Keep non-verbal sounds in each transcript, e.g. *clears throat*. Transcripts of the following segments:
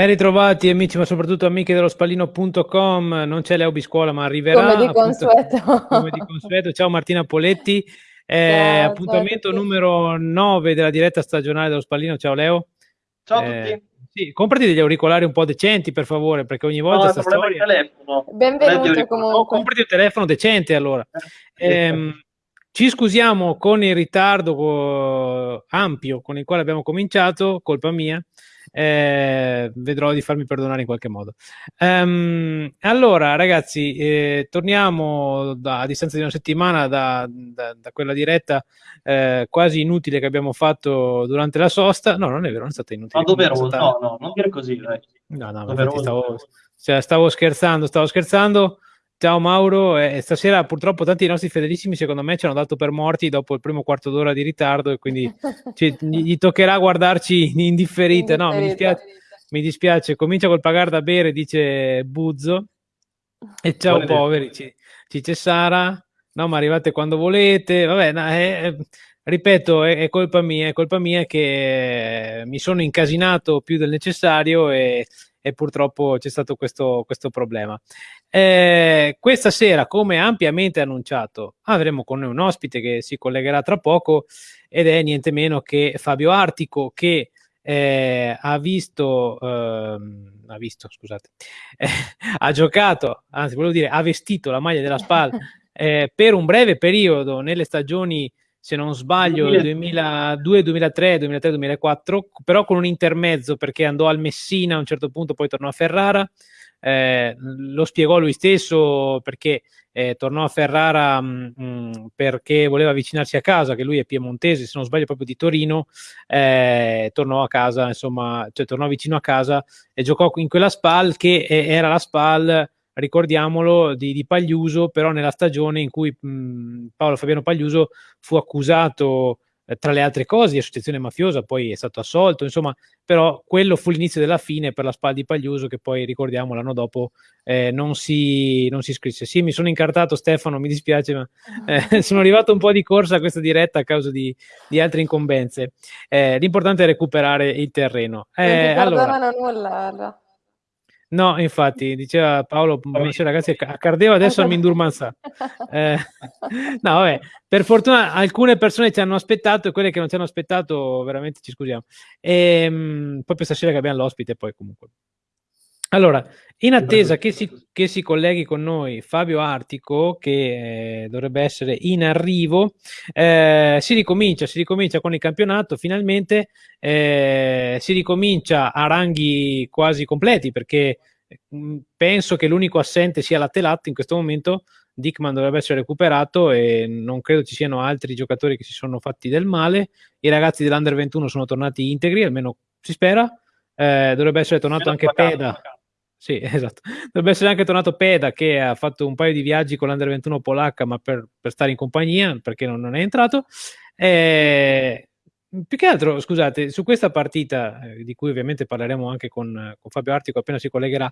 Ben ritrovati amici, ma soprattutto amiche dello spallino.com. Non c'è Leo Biscuola, ma arriverà. Come di consueto. Appunto, come di consueto. Ciao Martina Poletti. Eh, ciao, appuntamento ciao numero 9 della diretta stagionale dello Spallino. Ciao Leo. Ciao a eh, tutti. Sì, comprati degli auricolari un po' decenti, per favore, perché ogni volta no, sta storia... telefono. Benvenuto comunque. Oh, comprati un telefono decente allora. Eh, ci scusiamo con il ritardo ampio con il quale abbiamo cominciato, colpa mia eh, vedrò di farmi perdonare in qualche modo. Um, allora, ragazzi, eh, torniamo da, a distanza di una settimana da, da, da quella diretta eh, quasi inutile che abbiamo fatto durante la sosta. No, non è vero, non è stata inutile. Ma doveroso, stata... no, no, non dire così, dai. No, no, stavo, cioè, stavo scherzando, stavo scherzando. Ciao Mauro, eh, stasera purtroppo tanti dei nostri fedelissimi secondo me ci hanno dato per morti dopo il primo quarto d'ora di ritardo e quindi *laughs* ci, gli toccherà guardarci in indifferita. No, mi dispiace, mi dispiace, comincia col pagare da bere, dice Buzzo. E ciao Buone poveri, ci, dice Sara. No, ma arrivate quando volete. Vabbè, no, eh, ripeto, è, è, colpa mia, è colpa mia che mi sono incasinato più del necessario e, e purtroppo c'è stato questo, questo problema. Eh, questa sera, come ampiamente annunciato, avremo con noi un ospite che si collegherà tra poco ed è niente meno che Fabio Artico che eh, ha visto, eh, ha visto, scusate, *laughs* ha giocato, anzi volevo dire, ha vestito la maglia della SPAL *laughs* eh, per un breve periodo nelle stagioni se non sbaglio, 2002, 2003, 2003, 2004, però con un intermezzo perché andò al Messina a un certo punto, poi tornò a Ferrara eh, lo spiegò lui stesso perché eh, tornò a Ferrara mh, mm, mm, perché voleva avvicinarsi a casa, che lui è piemontese, se non sbaglio proprio di Torino, eh, tornò a casa, insomma, cioè tornò vicino a casa e giocò in quella SPAL che era la SPAL ricordiamolo, di, di, Pagliuso, però nella stagione in cui mh, mm, Paolo Fabiano Pagliuso fu accusato eh, tra le altre cose di associazione mafiosa, poi è stato assolto, insomma, però quello fu l'inizio della fine per la SPA di Pagliuso che poi ricordiamo l'anno dopo eh, non, si, non, si, iscrisse. Sì, mi sono incartato Stefano, mi dispiace, ma *laughs* eh, *laughs* sono arrivato un po' di corsa a questa diretta a causa di, di altre incombenze. Eh, l'importante è recuperare il terreno. non eh, allora, nulla. No, infatti, diceva Paolo, buonasera ragazzi, a Cardeva adesso mi indurmanza. *laughs* Eh, *laughs* no, vabbè, per fortuna alcune persone ci hanno aspettato e quelle che non ci hanno aspettato veramente ci scusiamo. E, mh, poi per stasera che abbiamo l'ospite poi comunque. Allora, in attesa che si, che si, colleghi con noi Fabio Artico, che eh, dovrebbe essere in arrivo, eh, si ricomincia, si ricomincia con il campionato, finalmente eh, si ricomincia a ranghi quasi completi, perché mh, mm, penso che l'unico assente sia la Telat in questo momento, Dickman dovrebbe essere recuperato e non credo ci siano altri giocatori che si sono fatti del male, i ragazzi dell'Under 21 sono tornati integri, almeno si spera, eh, dovrebbe essere tornato anche Peda. Sì, *laughs* esatto. Dovrebbe essere anche tornato Peda che ha fatto un paio di viaggi con l'Under 21 polacca, ma per, per stare in compagnia, perché non, non è entrato. E, più che altro, scusate, su questa partita, eh, di cui ovviamente parleremo anche con, con Fabio Artico appena si collegherà,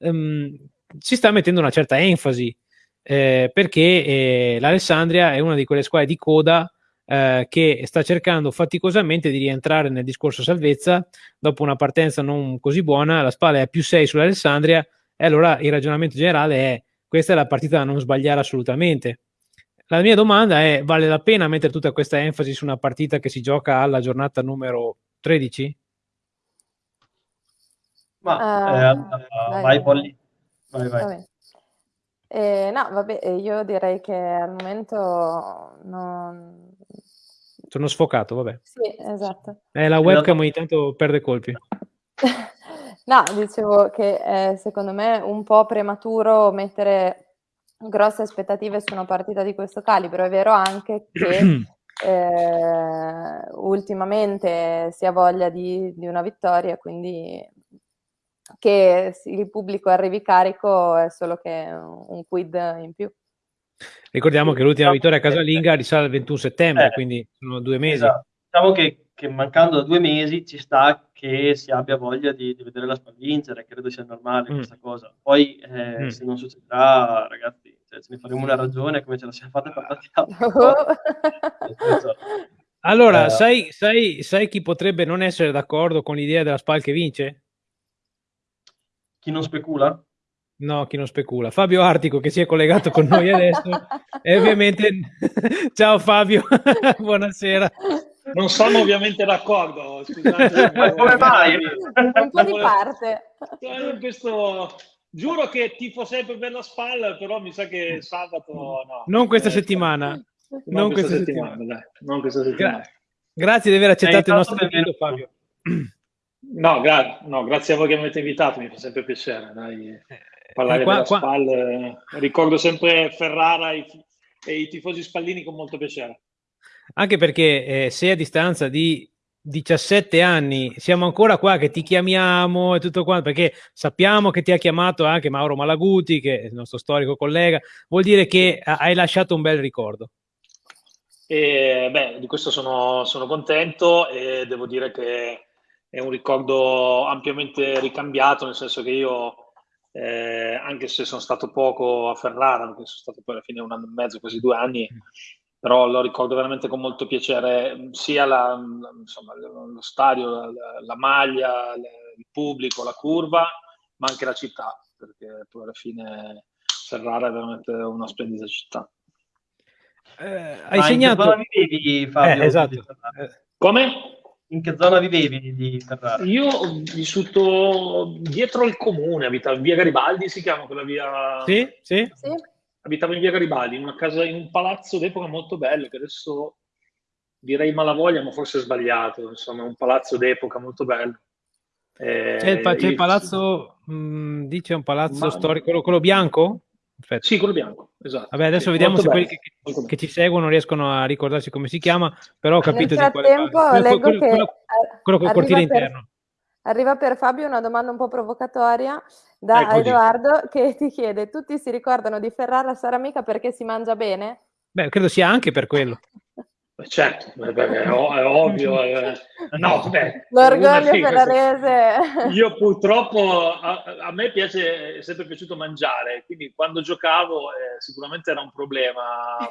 um, si sta mettendo una certa enfasi, eh, perché eh, l'Alessandria è una di quelle squadre di coda eh, che sta cercando faticosamente di rientrare nel discorso salvezza dopo una partenza non così buona, la spalla è a più 6 sull'Alessandria e allora il ragionamento generale è questa è la partita da non sbagliare assolutamente. La mia domanda è, vale la pena mettere tutta questa enfasi su una partita che si gioca alla giornata numero 13? Ma uh, eh, vai, Polly. Vai, vai. Eh, no, vabbè, io direi che al momento non, sono sfocato, vabbè. Sì, esatto. Eh, la webcam ogni tanto perde colpi. *laughs* no, dicevo che è secondo me un po' prematuro mettere grosse aspettative su una partita di questo calibro. È vero anche che *clears throat* eh, ultimamente si ha voglia di, di una vittoria, quindi che il pubblico arrivi carico è solo che un quid in più. Ricordiamo che l'ultima vittoria a casalinga risale al 21 settembre, eh, quindi sono due mesi. Esatto. Diciamo che, che, mancando da due mesi ci sta che si abbia voglia di, di vedere la SPAL vincere, credo sia normale mm. questa cosa. Poi eh, mm. se non succederà, ragazzi, cioè, ce ne faremo una ragione come ce la siamo fatta per altri. allora, eh, sai, sai, sai chi potrebbe non essere d'accordo con l'idea della SPAL che vince? chi non specula? No, chi non specula. Fabio Artico che si è collegato con noi adesso e ovviamente *laughs* ciao Fabio, *laughs* buonasera. Non sono ovviamente d'accordo, scusate. *laughs* Ma come mai? Un po' di parte. Questo... Giuro che tifo sempre per la spalla, però mi sa che sabato no. Non questa eh, settimana. Non, non questa, questa settimana, settimana. Non questa settimana. Gra- grazie di aver accettato il nostro invito, Fabio. No, gra- no, grazie a voi che mi avete invitato, mi fa sempre piacere. Dai. Eh, parlare qua, della qua... SPAL. Ricordo sempre Ferrara e, i tifosi spallini con molto piacere. Anche perché eh, se a distanza di 17 anni siamo ancora qua che ti chiamiamo e tutto quanto, perché sappiamo che ti ha chiamato anche Mauro Malaguti, che è il nostro storico collega, vuol dire che hai lasciato un bel ricordo. E, beh, di questo sono, sono contento e devo dire che è un ricordo ampiamente ricambiato, nel senso che io eh, anche se sono stato poco a Ferrara, perché sono stato poi alla fine un anno e mezzo, quasi due anni, però lo ricordo veramente con molto piacere, sia la, insomma, lo stadio, la, la maglia, il pubblico, la curva, ma anche la città, perché poi alla fine Ferrara è veramente una splendida città. Eh, hai segnato... Vivevi, Fabio? Eh, esatto. Come? In che zona vivevi di Ferrara? Io ho vissuto dietro il comune, abitavo in via Garibaldi, si chiama quella via... Sì, sì. sì. Abitavo in via Garibaldi, in una casa, in un palazzo d'epoca molto bello, che adesso direi malavoglia, ma forse è sbagliato, insomma, un palazzo d'epoca molto bello. Eh, c'è, il, c'è il palazzo, mh, mm, dice un palazzo ma... storico, quello, quello bianco? Perfetto. Sì, quello bianco, esatto. Vabbè, adesso sì, vediamo se bello, quelli che, che, ci seguono riescono a ricordarsi come si chiama, però ho capito Nel frattempo, di leggo quello, che quello, quello col cortile per, interno. Arriva per Fabio una domanda un po' provocatoria da Eccoci. Edoardo che ti chiede: tutti si ricordano di Ferrara Saramica perché si mangia bene? Beh, credo sia anche per quello. Certo, è, ovvio. *laughs* No, beh, L'orgoglio ferrarese. *laughs* Io purtroppo, a, a, me piace, è sempre piaciuto mangiare, quindi quando giocavo eh, sicuramente era un problema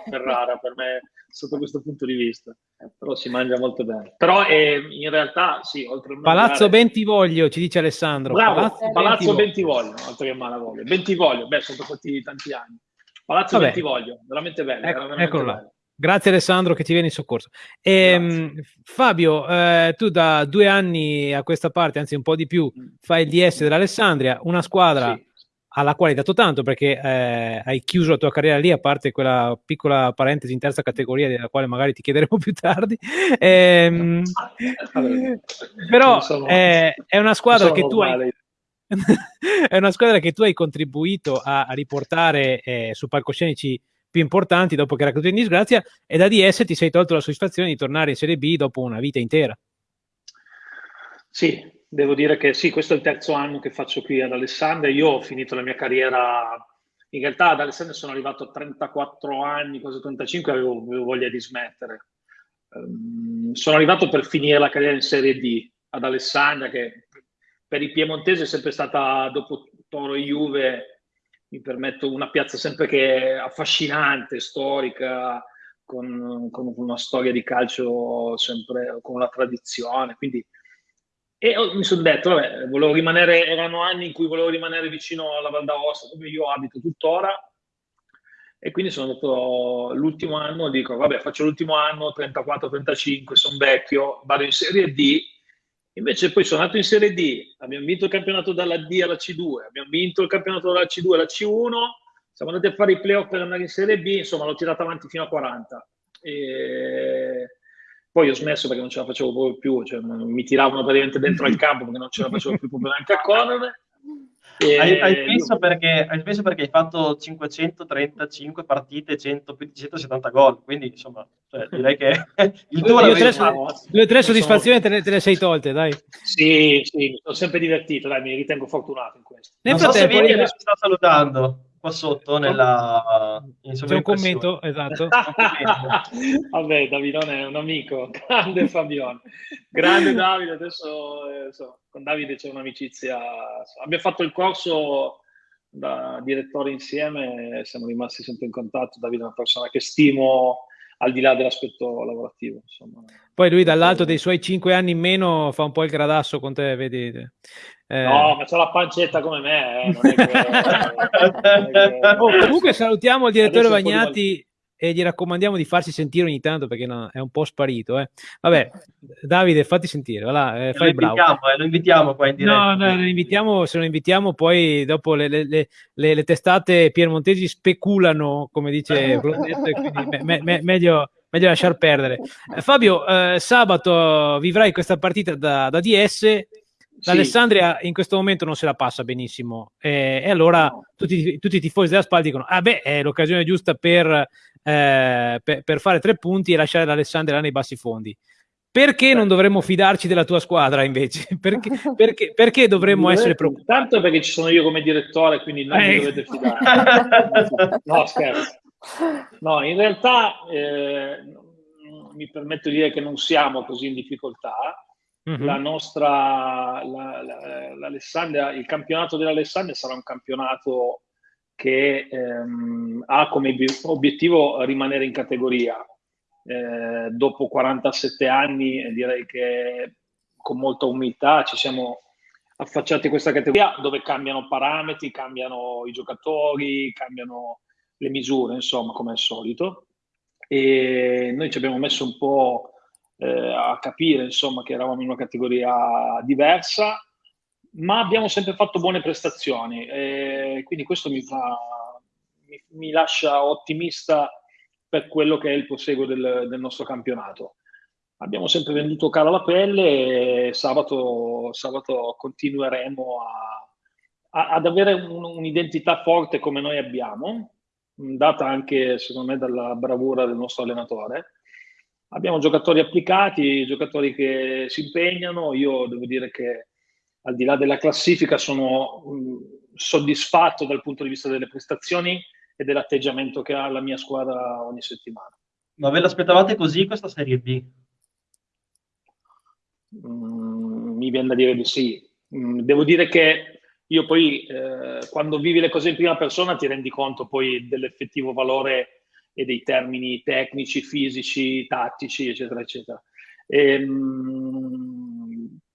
Ferrara per me sotto questo punto di vista, però si mangia molto bene. Però eh, in realtà sì, oltre a Palazzo Bentivoglio, ci dice Alessandro. Bravo, Palazzo, Palazzo Bentivoglio, oltre che Malavoglio. Bentivoglio, beh, sono passati tanti anni. Palazzo Vabbè. Bentivoglio, veramente bello. Ecco, veramente eccolo bello. là. Grazie Alessandro che ti viene in soccorso. E, ehm, Fabio, eh, tu da due anni a questa parte, anzi un po' di più, mm. fai il DS dell'Alessandria, una squadra sì. alla quale hai dato tanto perché eh, hai chiuso la tua carriera lì, a parte quella piccola parentesi in terza categoria della quale magari ti chiederemo *laughs* più tardi. *laughs* Eh, però sono, è una squadra che tu hai... *laughs* è una squadra che tu hai contribuito a, a riportare eh, su palcoscenici più importanti dopo che era caduto in disgrazia e da DS ti sei tolto la soddisfazione di tornare in Serie B dopo una vita intera. Sì, devo dire che sì, questo è il terzo anno che faccio qui ad Alessandria. Io ho finito la mia carriera, in realtà ad Alessandria sono arrivato a 34 anni, quasi 35, avevo, avevo voglia di smettere. Um, sono arrivato per finire la carriera in Serie D ad Alessandria, che per i piemontesi è sempre stata, dopo Toro e Juve, mi permetto una piazza sempre che è affascinante, storica, con, con, una storia di calcio sempre con una tradizione. Quindi, e mi sono detto, vabbè, volevo rimanere, erano anni in cui volevo rimanere vicino alla Val d'Aosta, dove io abito tuttora. E quindi sono andato l'ultimo anno, dico, vabbè, faccio l'ultimo anno, 34-35, sono vecchio, vado in Serie D Invece poi sono andato in Serie D, abbiamo vinto il campionato dalla D alla C2, abbiamo vinto il campionato dalla C2 alla C1, siamo andati a fare i playoff per andare in Serie B, insomma l'ho tirato avanti fino a 40. E poi ho smesso perché non ce la facevo proprio più, cioè mi tiravano praticamente dentro al campo perché non ce la facevo più proprio neanche a correre. Hai, hai, smesso perché, hai smesso perché hai fatto 535 partite, 100, più di 170 gol, quindi insomma, cioè, direi che *laughs* il tuo due, tre, due o tre soddisfazioni te, te, le sei tolte, dai. Sì, sì, mi sono sempre divertito, dai, mi ritengo fortunato in questo. Nel non so se vedi che sta salutando qua sotto nella c'è un commento? Esatto. *laughs* Vabbè Davidone è un amico *laughs* grande Fabione. Grande Davide adesso eh, so, con Davide c'è un'amicizia abbiamo fatto il corso da direttore insieme siamo rimasti sempre in contatto. Davide è una persona che stimo al di là dell'aspetto lavorativo. Insomma. Poi lui dall'alto dei suoi cinque anni in meno fa un po' il gradasso con te, vedi? Eh... No, ma c'ha la pancetta come me. Eh. Che... *laughs* oh, comunque salutiamo il direttore Adesso Bagnati e gli raccomandiamo di farsi sentire ogni tanto perché no, è un po' sparito. Eh. Vabbè, Davide, fatti sentire, voilà, eh, fai lo, invitiamo, eh, lo invitiamo qua in diretta. No, no, lo invitiamo, se lo invitiamo poi dopo le, le, le, le testate piemontesi speculano, come dice *laughs* Blondetto, quindi me, me, meglio, meglio lasciar perdere. Eh, Fabio, eh, sabato vivrai questa partita da, da DS L'Alessandria sì. in questo momento non se la passa benissimo eh, e allora tutti, tutti, i tifosi della SPAL dicono ah beh è l'occasione giusta per, eh, per, per fare tre punti e lasciare l'Alessandria nei bassi fondi perché non dovremmo fidarci della tua squadra invece? *laughs* Perché, perché, perché dovremmo essere preoccupati? Tanto perché ci sono io come direttore, quindi non eh. dovete *laughs* fidare. no, scherzo. No, in realtà eh, mi permetto di dire che non siamo così in difficoltà Mm-hmm. La nostra, la, la, l'Alessandria, il campionato dell'Alessandria sarà un campionato che ehm, ha come obiettivo rimanere in categoria. Eh, dopo 47 anni direi che con molta umiltà ci siamo affacciati a questa categoria dove cambiano parametri, cambiano i giocatori, cambiano le misure, insomma, come al solito. E noi ci abbiamo messo un po' eh, a capire insomma, che eravamo in una categoria diversa, ma abbiamo sempre fatto buone prestazioni e quindi questo mi, fa, mi, mi lascia ottimista per quello che è il proseguo del, del nostro campionato. Abbiamo sempre venduto cara la pelle e sabato, sabato continueremo a, a, ad avere un, un'identità forte come noi abbiamo, data anche secondo me dalla bravura del nostro allenatore Abbiamo giocatori applicati, giocatori che si impegnano. Io devo dire che al di là della classifica sono mh, soddisfatto dal punto di vista delle prestazioni e dell'atteggiamento che ha la mia squadra ogni settimana. Ma ve l'aspettavate così questa Serie B? Mm, mi viene da dire di sì. Mm, devo dire che io poi eh, quando vivi le cose in prima persona ti rendi conto poi dell'effettivo valore e dei termini tecnici, fisici, tattici, eccetera, eccetera. E, ehm,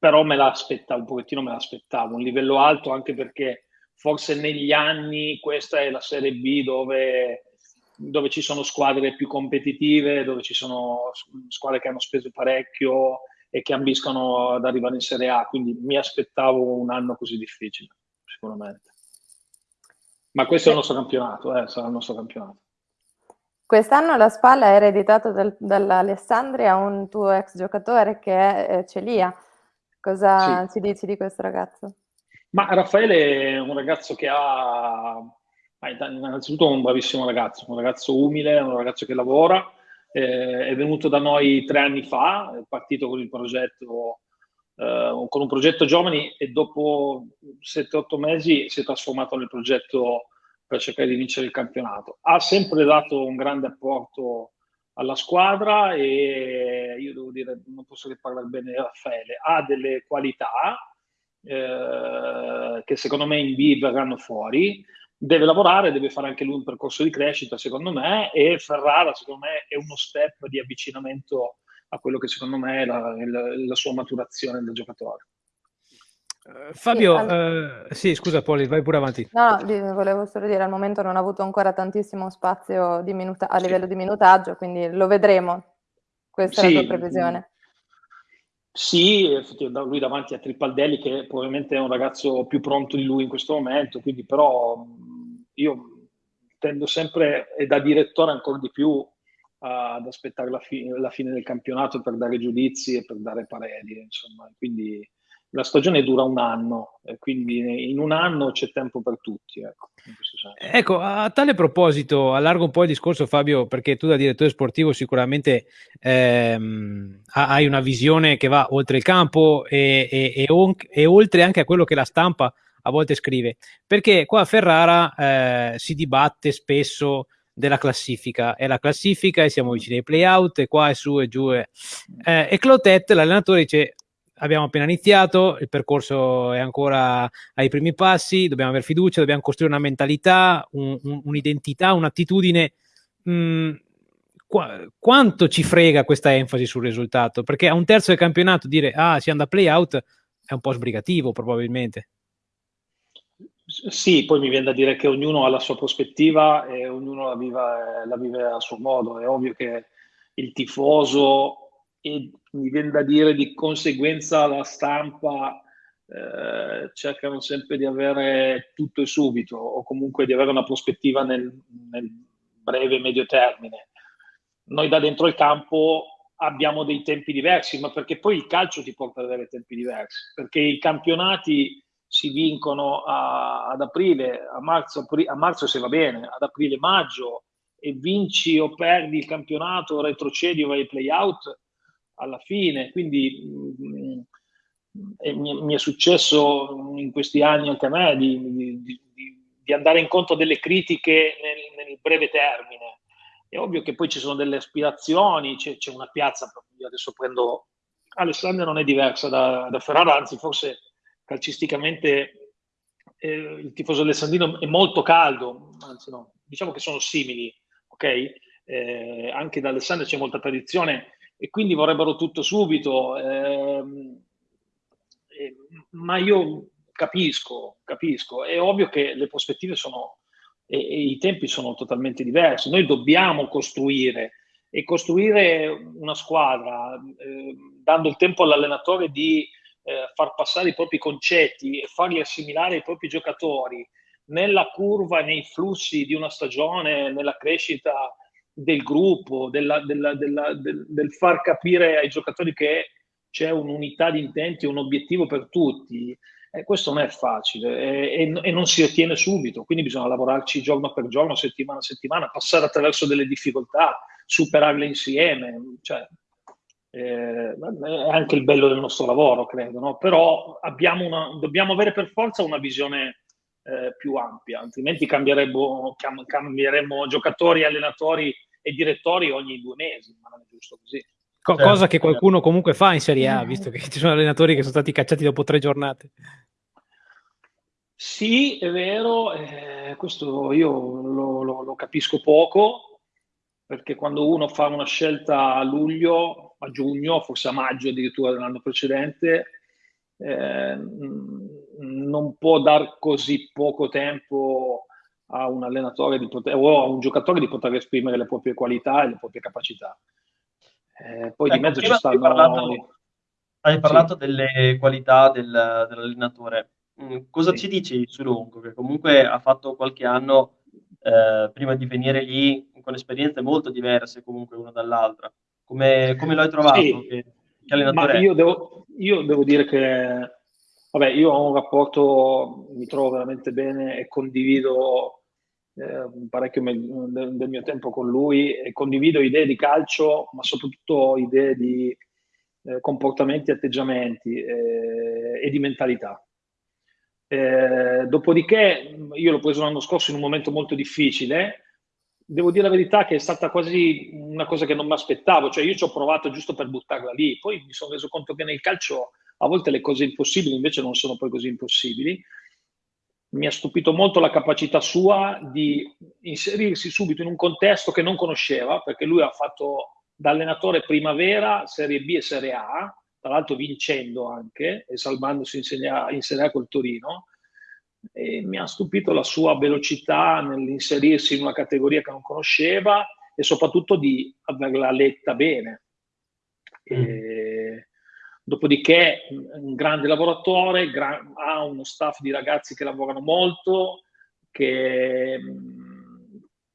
però me l'aspettavo, un pochettino me l'aspettavo, un livello alto anche perché forse negli anni questa è la Serie B dove, dove ci sono squadre più competitive, dove ci sono squadre che hanno speso parecchio e che ambiscono ad arrivare in Serie A, quindi mi aspettavo un anno così difficile, sicuramente. Ma questo è il nostro campionato, eh, sarà il nostro campionato. Quest'anno la spalla è ereditato dal, dall'Alessandria un tuo ex giocatore che è eh, Celia. Cosa sì. ci dici di questo ragazzo? Ma Raffaele è un ragazzo che ha, innanzitutto un bravissimo ragazzo, un ragazzo umile, un ragazzo che lavora, eh, è venuto da noi tre anni fa, è partito con il progetto, eh, con un progetto giovani e dopo 7-8 mesi si è trasformato nel progetto per cercare di vincere il campionato. Ha sempre dato un grande apporto alla squadra e io devo dire, non posso che parlare bene di Raffaele, ha delle qualità eh, che secondo me in B verranno fuori, deve lavorare, deve fare anche lui un percorso di crescita secondo me e Ferrara secondo me è uno step di avvicinamento a quello che secondo me è la, la, la sua maturazione del giocatore. Uh, Fabio, sì, al... uh, sì, scusa Poli, vai pure avanti. No, volevo solo dire, al momento non ha avuto ancora tantissimo spazio minuta- a livello di minutaggio, quindi lo vedremo. Questa sì, è la tua previsione. Sì, lui davanti a Tripaldelli, che probabilmente è un ragazzo più pronto di lui in questo momento, quindi però io tendo sempre, e da direttore ancora di più, ad aspettare la, fi- la fine del campionato per dare giudizi e per dare pareri, insomma, quindi la stagione dura un anno, quindi in un anno c'è tempo per tutti. Ecco, ecco, a tale proposito, allargo un po' il discorso Fabio, perché tu da direttore sportivo sicuramente ehm, hai una visione che va oltre il campo e, e, e, e, oltre anche a quello che la stampa a volte scrive, perché qua a Ferrara eh, si dibatte spesso della classifica, è la classifica e siamo vicini ai playout e qua è su e giù. E, eh, e Clotet, l'allenatore, dice abbiamo appena iniziato, il percorso è ancora ai primi passi, dobbiamo avere fiducia, dobbiamo costruire una mentalità, un, un, un'identità, un'attitudine. Mm, Qu- quanto ci frega questa enfasi sul risultato? Perché a un terzo del campionato dire ah si anda play out è un po' sbrigativo probabilmente. Sì, poi mi viene da dire che ognuno ha la sua prospettiva e ognuno la vive, la vive a suo modo. È ovvio che il tifoso e mi viene da dire di conseguenza la stampa eh, cercano sempre di avere tutto e subito o comunque di avere una prospettiva nel, nel breve medio termine. Noi da dentro il campo abbiamo dei tempi diversi, ma perché poi il calcio ti porta ad avere tempi diversi, perché i campionati si vincono a, ad aprile, a marzo, a marzo se va bene, ad aprile, maggio, e vinci o perdi il campionato, retrocedi o vai ai play-out alla fine. Quindi mh, mm, mi, mi, è successo in questi anni anche a me di, di, di, andare incontro delle critiche nel, nel, breve termine. È ovvio che poi ci sono delle aspirazioni, c'è, c'è una piazza, io adesso prendo Alessandria non è diversa da, da Ferrara, anzi forse calcisticamente eh, il tifoso alessandrino è molto caldo, anzi no, diciamo che sono simili, ok? Eh, anche da Alessandria c'è molta tradizione e quindi vorrebbero tutto subito, ehm, eh, ma io capisco, capisco, è ovvio che le prospettive sono e, e i tempi sono totalmente diversi, noi dobbiamo costruire e costruire una squadra eh, dando il tempo all'allenatore di eh, far passare i propri concetti e farli assimilare ai propri giocatori. Nella curva, nei flussi di una stagione, nella crescita del gruppo, della, della, della, del, del, far capire ai giocatori che c'è un'unità di intenti, un obiettivo per tutti. Eh, questo non è facile e, e, e, non si ottiene subito, quindi bisogna lavorarci giorno per giorno, settimana a settimana, passare attraverso delle difficoltà, superarle insieme. Cioè, eh, è anche il bello del nostro lavoro, credo, no? però una, dobbiamo avere per forza una visione eh, più ampia, altrimenti cambieremmo, cambieremmo giocatori, allenatori e direttori ogni due mesi, ma non è giusto così. Co- certo. cosa che qualcuno comunque fa in Serie A, visto che ci sono allenatori che sono stati cacciati dopo tre giornate. Sì, è vero, eh, questo io lo, lo, lo capisco poco, perché quando uno fa una scelta a luglio, a giugno, forse a maggio addirittura dell'anno precedente, eh, non può dar così poco tempo a un allenatore di poter, o a un giocatore di poter esprimere le proprie qualità e le proprie capacità. Eh, poi ecco, di mezzo ci stanno... Parlato, hai parlato sì. delle qualità del, dell'allenatore. Mm, cosa sì. ci dici su Longo, che comunque ha fatto qualche anno eh, prima di venire lì con esperienze molto diverse comunque una dall'altra. Come, come lo hai trovato? Sì, che, che allenatore io devo, io devo, dire che vabbè, io ho un rapporto, mi trovo veramente bene e condivido eh, parecchio me, del, mio tempo con lui e condivido idee di calcio, ma soprattutto idee di eh, comportamenti, atteggiamenti eh, e di mentalità. Eh, dopodiché io l'ho preso l'anno scorso in un momento molto difficile devo dire la verità che è stata quasi una cosa che non mi aspettavo, cioè io ci ho provato giusto per buttarla lì, poi mi sono reso conto che nel calcio a volte le cose impossibili invece non sono poi così impossibili. Mi ha stupito molto la capacità sua di inserirsi subito in un contesto che non conosceva, perché lui ha fatto da allenatore primavera, Serie B e Serie A, tra l'altro vincendo anche e salvandosi in Serie A, in Serie A col Torino e mi ha stupito la sua velocità nell'inserirsi in una categoria che non conosceva e soprattutto di averla letta bene. E, dopodiché un grande lavoratore, gra- ha uno staff di ragazzi che lavorano molto, che,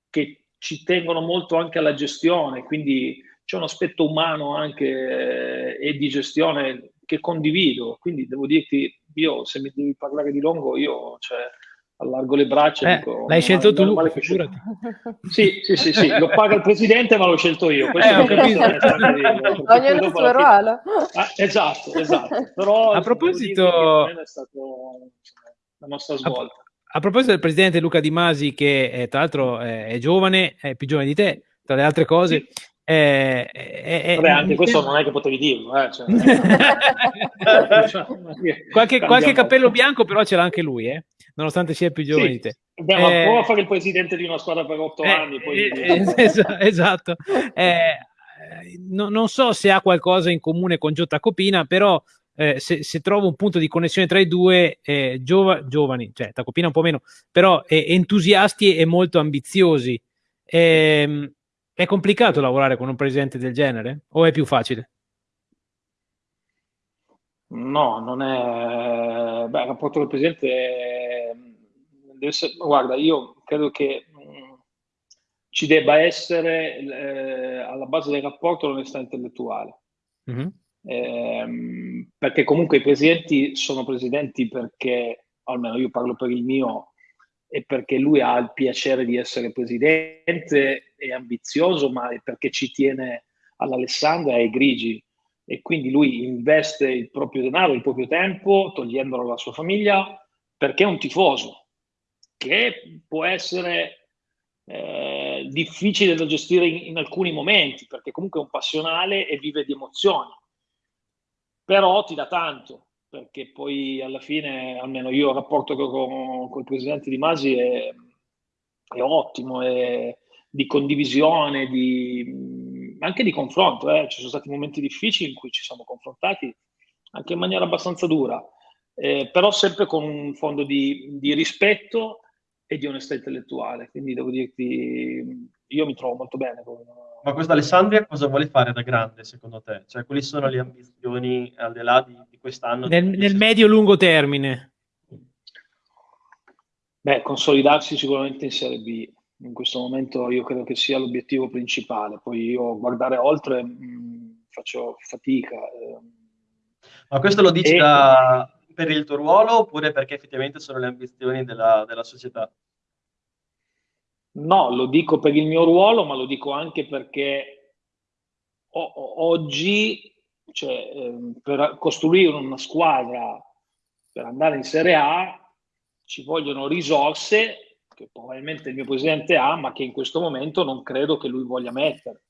che ci tengono molto anche alla gestione, quindi c'è un aspetto umano anche e di gestione che condivido, quindi devo dirti io se mi devi parlare di Longo, io cioè, allargo le braccia. Eh, dico, l'hai scelto tu. Sì, sì, sì, sì, lo paga il presidente, ma l'ho scelto io. Questo eh, Ognuno il suo ruolo. Ah, esatto, esatto. Però a proposito, è stato la nostra svolta. A, a, proposito del presidente Luca Di Masi, che è, tra l'altro è, è, giovane, è più giovane di te, tra le altre cose. Sì. Eh, eh, Vabbè, anche questo non è che potevi dirlo. Eh, cioè, *laughs* qualche, qualche, capello bianco però ce l'ha anche lui, eh? nonostante sia più giovane di te. Beh, ma eh, prova a fare il presidente di una squadra per otto eh, anni. Poi... Eh, *laughs* esatto. Eh, no, non so se ha qualcosa in comune con Gio Tacopina, però eh, se, se, trovo un punto di connessione tra i due, eh, giova, giovani, cioè Tacopina un po' meno, però eh, entusiasti e molto ambiziosi. È complicato lavorare con un presidente del genere o è più facile? No, non è... Beh, il rapporto del presidente è... essere... Guarda, io credo che ci debba essere eh, alla base del rapporto l'onestà intellettuale. Mm-hmm. Eh, perché comunque i presidenti sono presidenti perché, almeno io parlo per il mio, e perché lui ha il piacere di essere presidente, è ambizioso, ma è perché ci tiene all'Alessandra e ai grigi. E quindi lui investe il proprio denaro, il proprio tempo, togliendolo alla sua famiglia, perché è un tifoso, che può essere eh, difficile da gestire in, in, alcuni momenti, perché comunque è un passionale e vive di emozioni. Però ti dà tanto, perché poi alla fine, almeno io il rapporto con, con il presidente Di Masi è, è ottimo, è di condivisione, di, anche di confronto. Eh. Ci sono stati momenti difficili in cui ci siamo confrontati anche in maniera abbastanza dura, eh, però sempre con un fondo di, di rispetto e di onestà intellettuale. Quindi devo dirti, io mi trovo molto bene con... Ma questo Alessandria cosa vuole fare da grande secondo te? Cioè, quali sono le ambizioni al di là di, di quest'anno? Nel, nel medio-lungo termine? Beh, consolidarsi sicuramente in Serie B. In questo momento io credo che sia l'obiettivo principale. Poi io guardare oltre mh, mm, faccio fatica. Eh. Ma questo lo dici e... da, per il tuo ruolo oppure perché effettivamente sono le ambizioni della, della società? No, lo dico per il mio ruolo, ma lo dico anche perché oggi, cioè, ehm, per costruire una squadra per andare in Serie A, ci vogliono risorse che probabilmente il mio presidente ha, ma che in questo momento non credo che lui voglia mettere.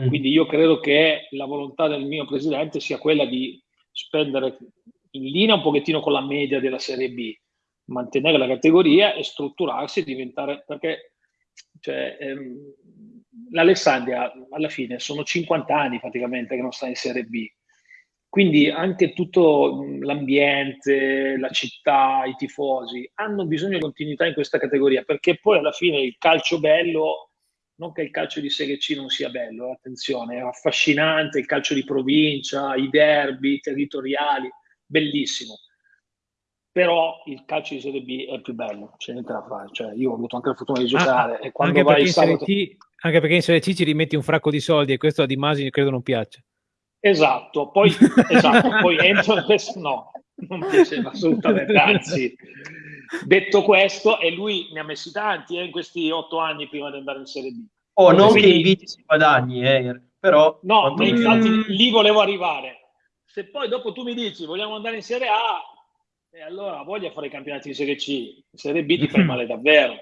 Mm. Quindi io credo che la volontà del mio presidente sia quella di spendere in linea un pochettino con la media della Serie B, mantenere la categoria e strutturarsi e diventare, perché cioè, ehm, l'Alessandria alla fine sono 50 anni praticamente che non sta in Serie B, quindi anche tutto l'ambiente, la città, i tifosi hanno bisogno di continuità in questa categoria, perché poi alla fine il calcio bello non che il calcio di Serie C non sia bello, eh, attenzione, è affascinante il calcio di provincia, i derby territoriali, bellissimo. Però il calcio di Serie B è più bello, c'è niente da fare. Cioè, io ho avuto anche la fortuna di ah, giocare. Ah, e quando anche, vai perché sabato... C, anche perché in Serie C ci rimetti un fracco di soldi e questo a Di Masi credo non piaccia. Esatto, poi, *laughs* esatto, poi entro questo no, non piaceva assolutamente, anzi, detto questo, e lui ne ha messi tanti eh, in questi otto anni prima di andare in Serie B. Oh, non Quindi, che inviti si guadagni, eh, però... No, quando... infatti lì volevo arrivare. Se poi dopo tu mi dici vogliamo andare in Serie A, e allora voglia fare i campionati di Serie C, in Serie B ti fai *clears throat* male davvero,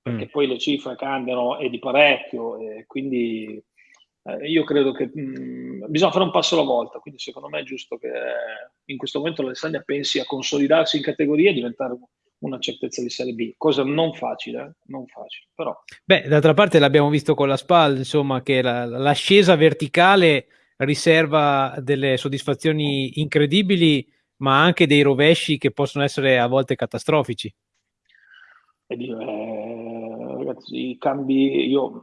perché mm. poi le cifre cambiano e di parecchio, e quindi eh, io credo che mh, mm, bisogna fare un passo alla volta, quindi secondo me è giusto che in questo momento l'Alessandria pensi a consolidarsi in categoria e diventare una certezza di Serie B, cosa non facile, eh? non facile, però... Beh, d'altra parte l'abbiamo visto con la SPAL, insomma, che la, l'ascesa verticale riserva delle soddisfazioni incredibili, ma anche dei rovesci che possono essere a volte catastrofici. Eh, ragazzi, i cambi, io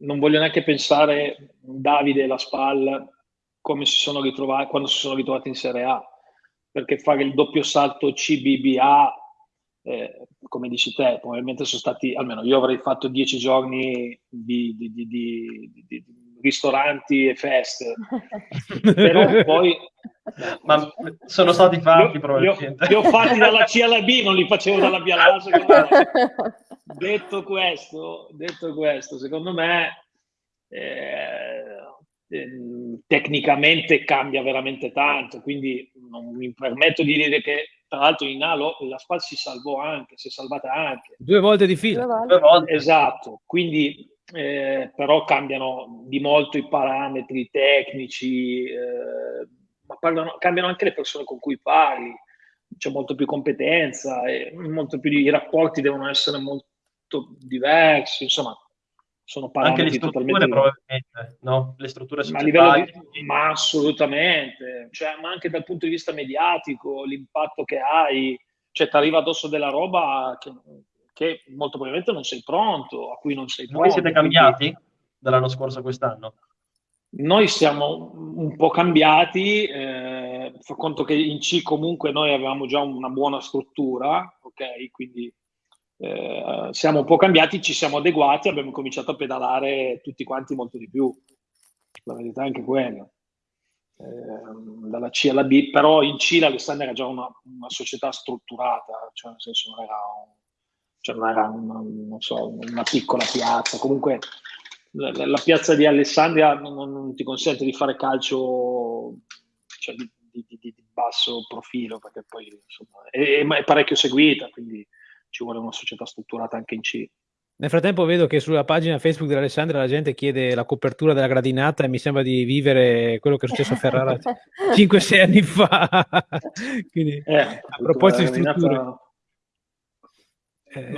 non voglio neanche pensare Davide e la SPAL come si sono ritrovati quando si sono ritrovati in Serie A, perché fare il doppio salto CBBA, eh, come dici te, probabilmente sono stati, almeno io avrei fatto dieci giorni di, di, di, di ristoranti e feste. *laughs* Però poi... Ma sono stati fatti io, probabilmente. Li ho, li ho fatti dalla C alla B, non li facevo dalla B alla A. *laughs* detto, questo, detto questo, secondo me eh, ehm, tecnicamente cambia veramente tanto, quindi non mi permetto di dire che tra l'altro in Alo la SPAL si salvò anche, si è salvata anche. Due volte di fila. Due volte. Esatto, quindi eh, però cambiano di molto i parametri tecnici, eh, ma parlano, cambiano anche le persone con cui parli. c'è molto più competenza, e molto più, i rapporti devono essere molto diversi, insomma, sono parametri Anche le totalmente probabilmente, no? Le strutture ma, di, ma assolutamente, cioè, ma anche dal punto di vista mediatico, l'impatto che hai, cioè ti arriva addosso della roba che, che, molto probabilmente non sei pronto, a cui non sei pronto. Voi siete cambiati dall'anno scorso a quest'anno? Noi siamo un po' cambiati, eh, fa conto che in C comunque noi avevamo già una buona struttura, ok? Quindi eh, siamo un po' cambiati, ci siamo adeguati, abbiamo cominciato a pedalare tutti quanti molto di più. La verità è anche quella. Eh, dalla C alla B, però in C l'Alessandria era già una, una, società strutturata, cioè nel senso non era, un, cioè non era una, non so, una piccola piazza, comunque la, la, piazza di Alessandria non, non, ti consente di fare calcio cioè, di, di, di, di, basso profilo, perché poi insomma, è, è parecchio seguita, quindi ci vuole una società strutturata anche in C. Nel frattempo vedo che sulla pagina Facebook dell'Alessandra la gente chiede la copertura della gradinata e mi sembra di vivere quello che è successo a Ferrara *laughs* 5-6 anni fa. *laughs* Quindi, eh, a proposito di strutture...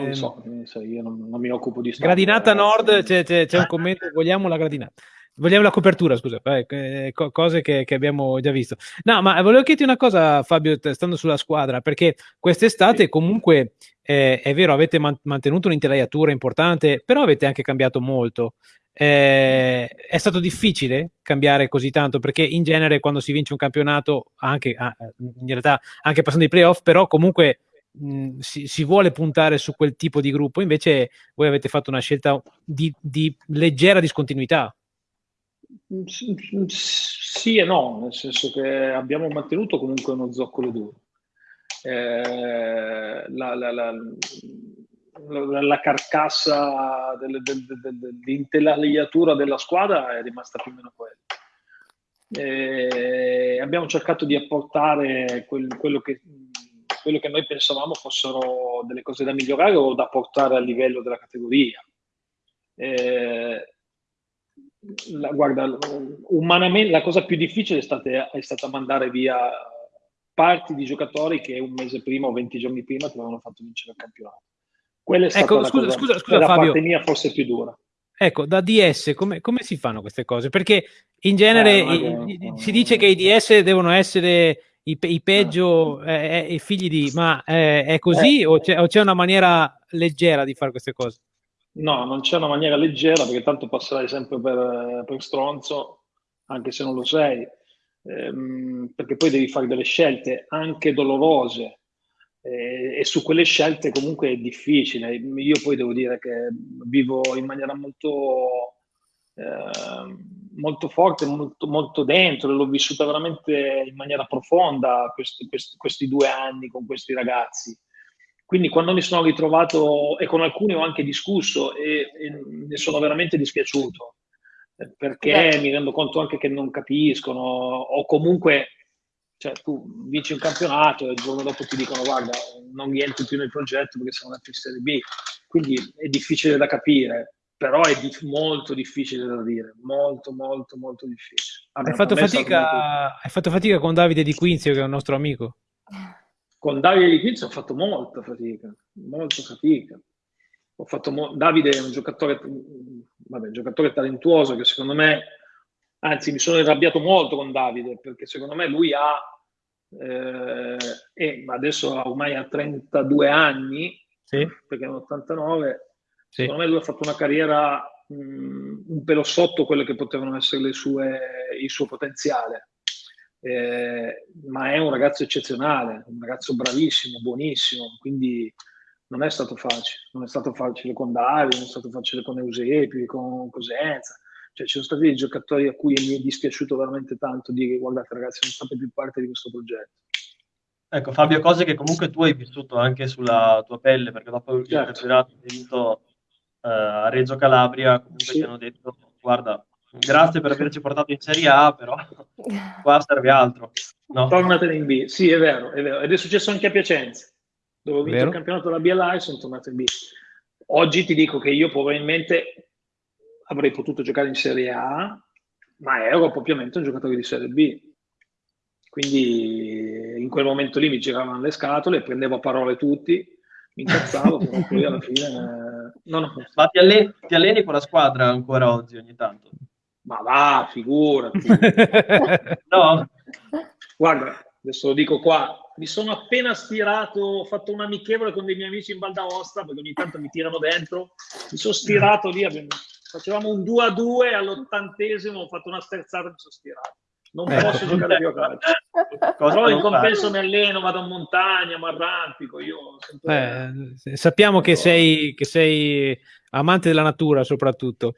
Non so, io non, non mi occupo di storia. Gradinata Nord, c'è, c'è, c'è un commento, vogliamo la gradinata. Vogliamo la copertura, scusa, eh, cose che, che, abbiamo già visto. No, ma volevo chiederti una cosa, Fabio, stando sulla squadra, perché quest'estate comunque eh, è vero, avete man- mantenuto un'intelaiatura importante, però avete anche cambiato molto. Eh, è stato difficile cambiare così tanto perché in genere quando si vince un campionato, anche in realtà anche passando i playoff, però comunque mh, si, si, vuole puntare su quel tipo di gruppo. Invece voi avete fatto una scelta di, di leggera discontinuità. Sì e no, nel senso che abbiamo mantenuto comunque uno zoccolo duro. Eh, la, la, la, la, carcassa dell'intelaiatura della squadra è rimasta più o meno quella. Eh, abbiamo cercato di apportare quel, quello, che, quello che noi pensavamo fossero delle cose da migliorare o da portare a livello della categoria. Eh, la, guarda, umanamente la cosa più difficile è stata, è stata, mandare via parti di giocatori che un mese prima o 20 giorni prima ti avevano fatto vincere il campionato. Quella è stata ecco, la scusa, cosa, scusa, scusa, Fabio. parte mia forse più dura. Ecco, da DS come, come, si fanno queste cose? Perché in genere eh, i, i, si dice che i DS devono essere i, i peggio eh, eh, i figli di, ma eh, è così eh. o c'è, o c'è una maniera leggera di fare queste cose? No, non c'è una maniera leggera perché tanto passerai sempre per, per stronzo, anche se non lo sei, ehm, perché poi devi fare delle scelte anche dolorose eh, e su quelle scelte comunque è difficile. Io poi devo dire che vivo in maniera molto, eh, molto forte, molto, molto dentro, l'ho vissuta veramente in maniera profonda questi, questi, questi due anni con questi ragazzi quindi quando mi sono ritrovato, e con alcuni ho anche discusso, e, e ne sono veramente dispiaciuto, eh, perché Beh. mi rendo conto anche che non capiscono, o comunque cioè, tu vinci un campionato e il giorno dopo ti dicono guarda, non rientri più nel progetto perché siamo nella Serie B. Quindi è difficile da capire, però è di- molto difficile da dire, molto molto molto difficile. Hai fatto, fatica, molto... hai fatto fatica con Davide Di Quinzio che è un nostro amico? Con Davide Di Quinzo ho fatto molta fatica, molta fatica. Ho fatto mo- Davide è un giocatore, vabbè, un giocatore talentuoso che secondo me, anzi mi sono arrabbiato molto con Davide perché secondo me lui ha, eh, e adesso ormai ha 32 anni, sì. perché è un 89, sì. secondo me lui ha fatto una carriera mh, un pelo sotto quello che potevano essere sue, il suo potenziale eh, ma è un ragazzo eccezionale, un ragazzo bravissimo, buonissimo, quindi non è stato facile, non è stato facile con Davide, non è stato facile con Eusebio, con Cosenza, cioè ci sono stati dei giocatori a cui mi è dispiaciuto veramente tanto dire guardate ragazzi non fate più parte di questo progetto. Ecco Fabio, cose che comunque tu hai vissuto anche sulla tua pelle, perché dopo certo. il campionato hai vinto a Reggio Calabria, comunque sì. ti hanno detto guarda grazie per averci portato in Serie A, però *laughs* qua serve altro. No. Tornate in B, sì è vero, è vero, ed è successo anche a Piacenza, dove ho vinto vero? il campionato della BLA e sono tornato in B. Oggi ti dico che io probabilmente avrei potuto giocare in Serie A, ma ero ovviamente un giocatore di Serie B. Quindi in quel momento lì mi giravano le scatole, prendevo a parole tutti, mi incazzavo, però poi alla *laughs* fine... No, no. Ma ti alleni, ti alleni con la squadra ancora oggi ogni tanto? Ma va, figurati. *laughs* no? Guarda, adesso lo dico qua, mi sono appena stirato, ho fatto un amichevole con dei miei amici in Val d'Aosta, perché ogni tanto mi tirano dentro, mi sono stirato lì, facevamo un 2 a 2 all'ottantesimo, ho fatto una sterzata e mi sono stirato. Non ecco. posso giocare più a calcio. *laughs* Però in compenso mi alleno, vado in montagna, mi arrampico. Io eh, sappiamo che sei, che sei, amante della natura, soprattutto.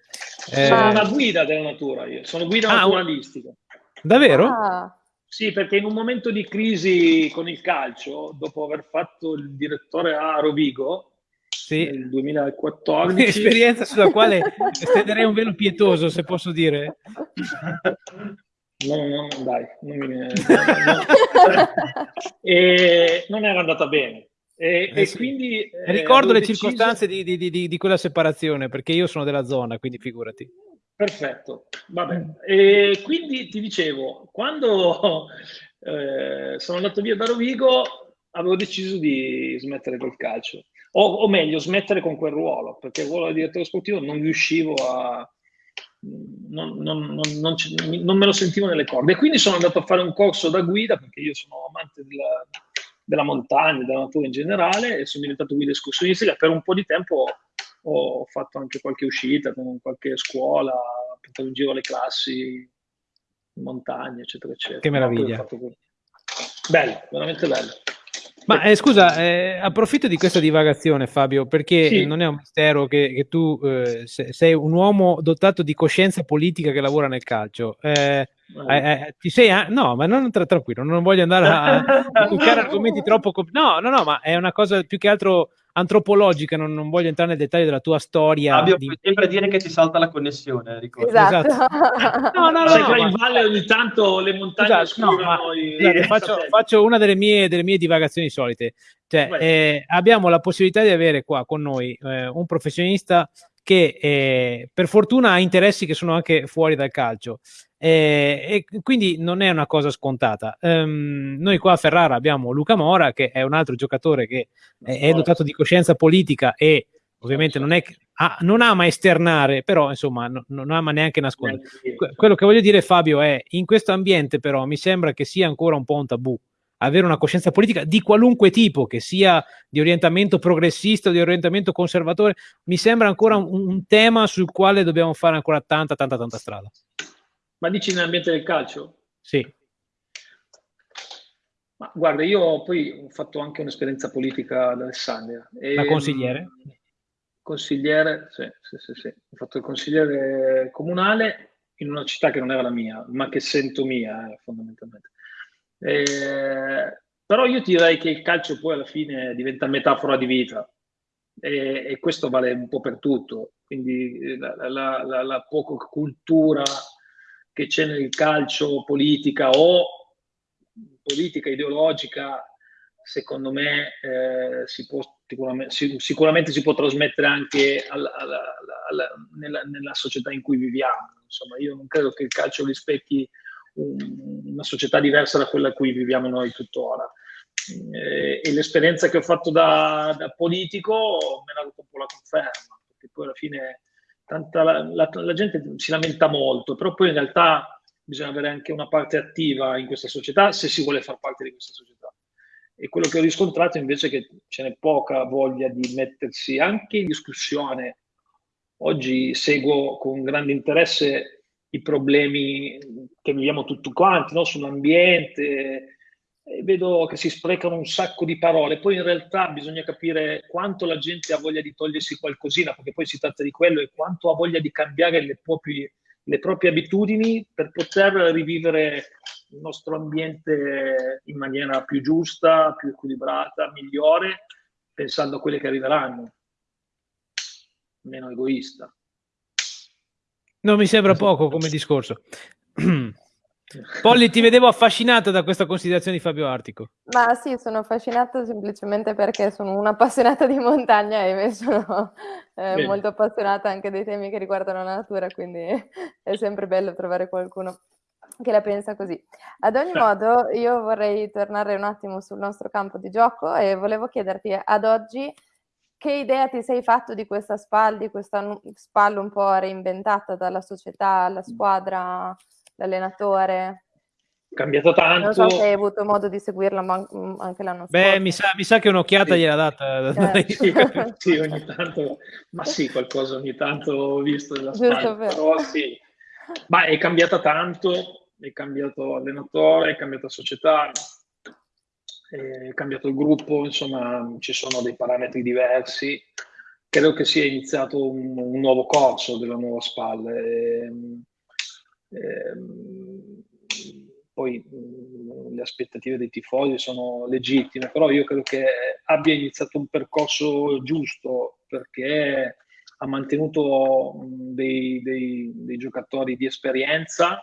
Eh... Sono una guida della natura, io sono guida ah, naturalistica. Davvero? Ah. Sì, perché in un momento di crisi con il calcio, dopo aver fatto il direttore a Rovigo, sì. nel 2014. Un'esperienza *laughs* sulla quale *laughs* stenderei un velo pietoso, se posso dire. No, no, dai, non, mi... no, *laughs* e non era andata bene. E, eh, e sì. quindi eh, ricordo le deciso... circostanze di, di, di, di, quella separazione perché io sono della zona, quindi figurati. Perfetto, vabbè. E quindi ti dicevo, quando *laughs* eh, sono andato via da Rovigo, avevo deciso di smettere col calcio, o, o meglio, smettere con quel ruolo, perché il ruolo di direttore sportivo non riuscivo a, non, non, non, non, me lo sentivo nelle corde. E quindi sono andato a fare un corso da guida, perché io sono amante della, della montagna, della natura in generale, e sono diventato guida escursionistica. Per un po' di tempo ho fatto anche qualche uscita con qualche scuola, portato in giro le classi in montagna, eccetera, eccetera. Che meraviglia. Bello, veramente bello. Ma eh, scusa, eh, approfitto di questa divagazione, Fabio, perché sì. non è un mistero che, che tu eh, sei un uomo dotato di coscienza politica che lavora nel calcio. Eh, eh, eh, ti sei, no, ma non tra, tranquillo, non voglio andare a, *laughs* a toccare argomenti troppo. No, no, no, ma è una cosa più che altro antropologica, non, non, voglio entrare nel dettaglio della tua storia. Fabio, di... puoi sempre dire che ti salta la connessione, ricordo. Esatto. esatto. *laughs* no, no, no, Sai no, in valle ogni tanto le montagne esatto, no, ma, i... scusate, faccio, faccio, una delle mie, delle mie divagazioni solite. Cioè, eh, abbiamo la possibilità di avere qua con noi eh, un professionista che eh, per fortuna ha interessi che sono anche fuori dal calcio eh, e quindi non è una cosa scontata. Um, noi qua a Ferrara abbiamo Luca Mora che è un altro giocatore che è, è dotato di coscienza politica e ovviamente non, è, ah, non ama esternare, però insomma no, non ama neanche nascondere. Quello che voglio dire Fabio è in questo ambiente però mi sembra che sia ancora un po' un tabù avere una coscienza politica di qualunque tipo, che sia di orientamento progressista o di orientamento conservatore, mi sembra ancora un, un tema sul quale dobbiamo fare ancora tanta, tanta, tanta strada. Ma dici nell'ambiente del calcio? Sì. Ma guarda, io poi ho fatto anche un'esperienza politica ad Alessandria. E, da consigliere? Consigliere, sì, sì, sì, sì. Ho fatto il consigliere comunale in una città che non era la mia, ma che sento mia, eh, fondamentalmente. Eh, però io ti direi che il calcio poi alla fine diventa metafora di vita e, e questo vale un po' per tutto. Quindi eh, la, la, la, la poca cultura che c'è nel calcio politica o politica ideologica, secondo me eh, si può, sicuramente, sicuramente, si può trasmettere anche alla, alla, alla, nella, nella, società in cui viviamo. Insomma, io non credo che il calcio rispecchi una società diversa da quella in cui viviamo noi tuttora. E, e l'esperienza che ho fatto da, da, politico me ne ha dato un po' la conferma, perché poi alla fine tanta, la, la, la, gente si lamenta molto, però poi in realtà bisogna avere anche una parte attiva in questa società se si vuole far parte di questa società. E quello che ho riscontrato invece è che ce n'è poca voglia di mettersi anche in discussione. Oggi seguo con grande interesse i problemi che viviamo tutti quanti, no? sull'ambiente, vedo che si sprecano un sacco di parole, poi in realtà bisogna capire quanto la gente ha voglia di togliersi qualcosina, perché poi si tratta di quello, e quanto ha voglia di cambiare le proprie, le proprie abitudini per poter rivivere il nostro ambiente in maniera più giusta, più equilibrata, migliore, pensando a quelle che arriveranno, meno egoista. Non mi sembra poco come discorso. *clears throat* Polly, ti vedevo affascinata da questa considerazione di Fabio Artico. Ma sì, sono affascinata semplicemente perché sono un'appassionata di montagna e sono eh, molto appassionata anche dei temi che riguardano la natura, quindi è sempre bello trovare qualcuno che la pensa così. Ad ogni modo, io vorrei tornare un attimo sul nostro campo di gioco e volevo chiederti ad oggi che idea ti sei fatto di questa SPAL, di questa SPAL un po' reinventata dalla società, la squadra, l'allenatore? cambiato tanto. Non so se hai avuto modo di seguirla ma mm, anche l'anno scorso. Beh, mi sa, mi sa che un'occhiata sì. gliela data. Eh. sì, *laughs* sì, ogni tanto, ma sì, qualcosa ogni tanto ho visto della Giusto però sì. Ma è cambiata tanto, è cambiato allenatore, è cambiata società, è cambiato il gruppo, insomma ci sono dei parametri diversi. Credo che sia iniziato un, un nuovo corso della nuova SPAL. E, ehm, poi mh, le aspettative dei tifosi sono legittime, però io credo che abbia iniziato un percorso giusto perché ha mantenuto dei, dei, dei giocatori di esperienza.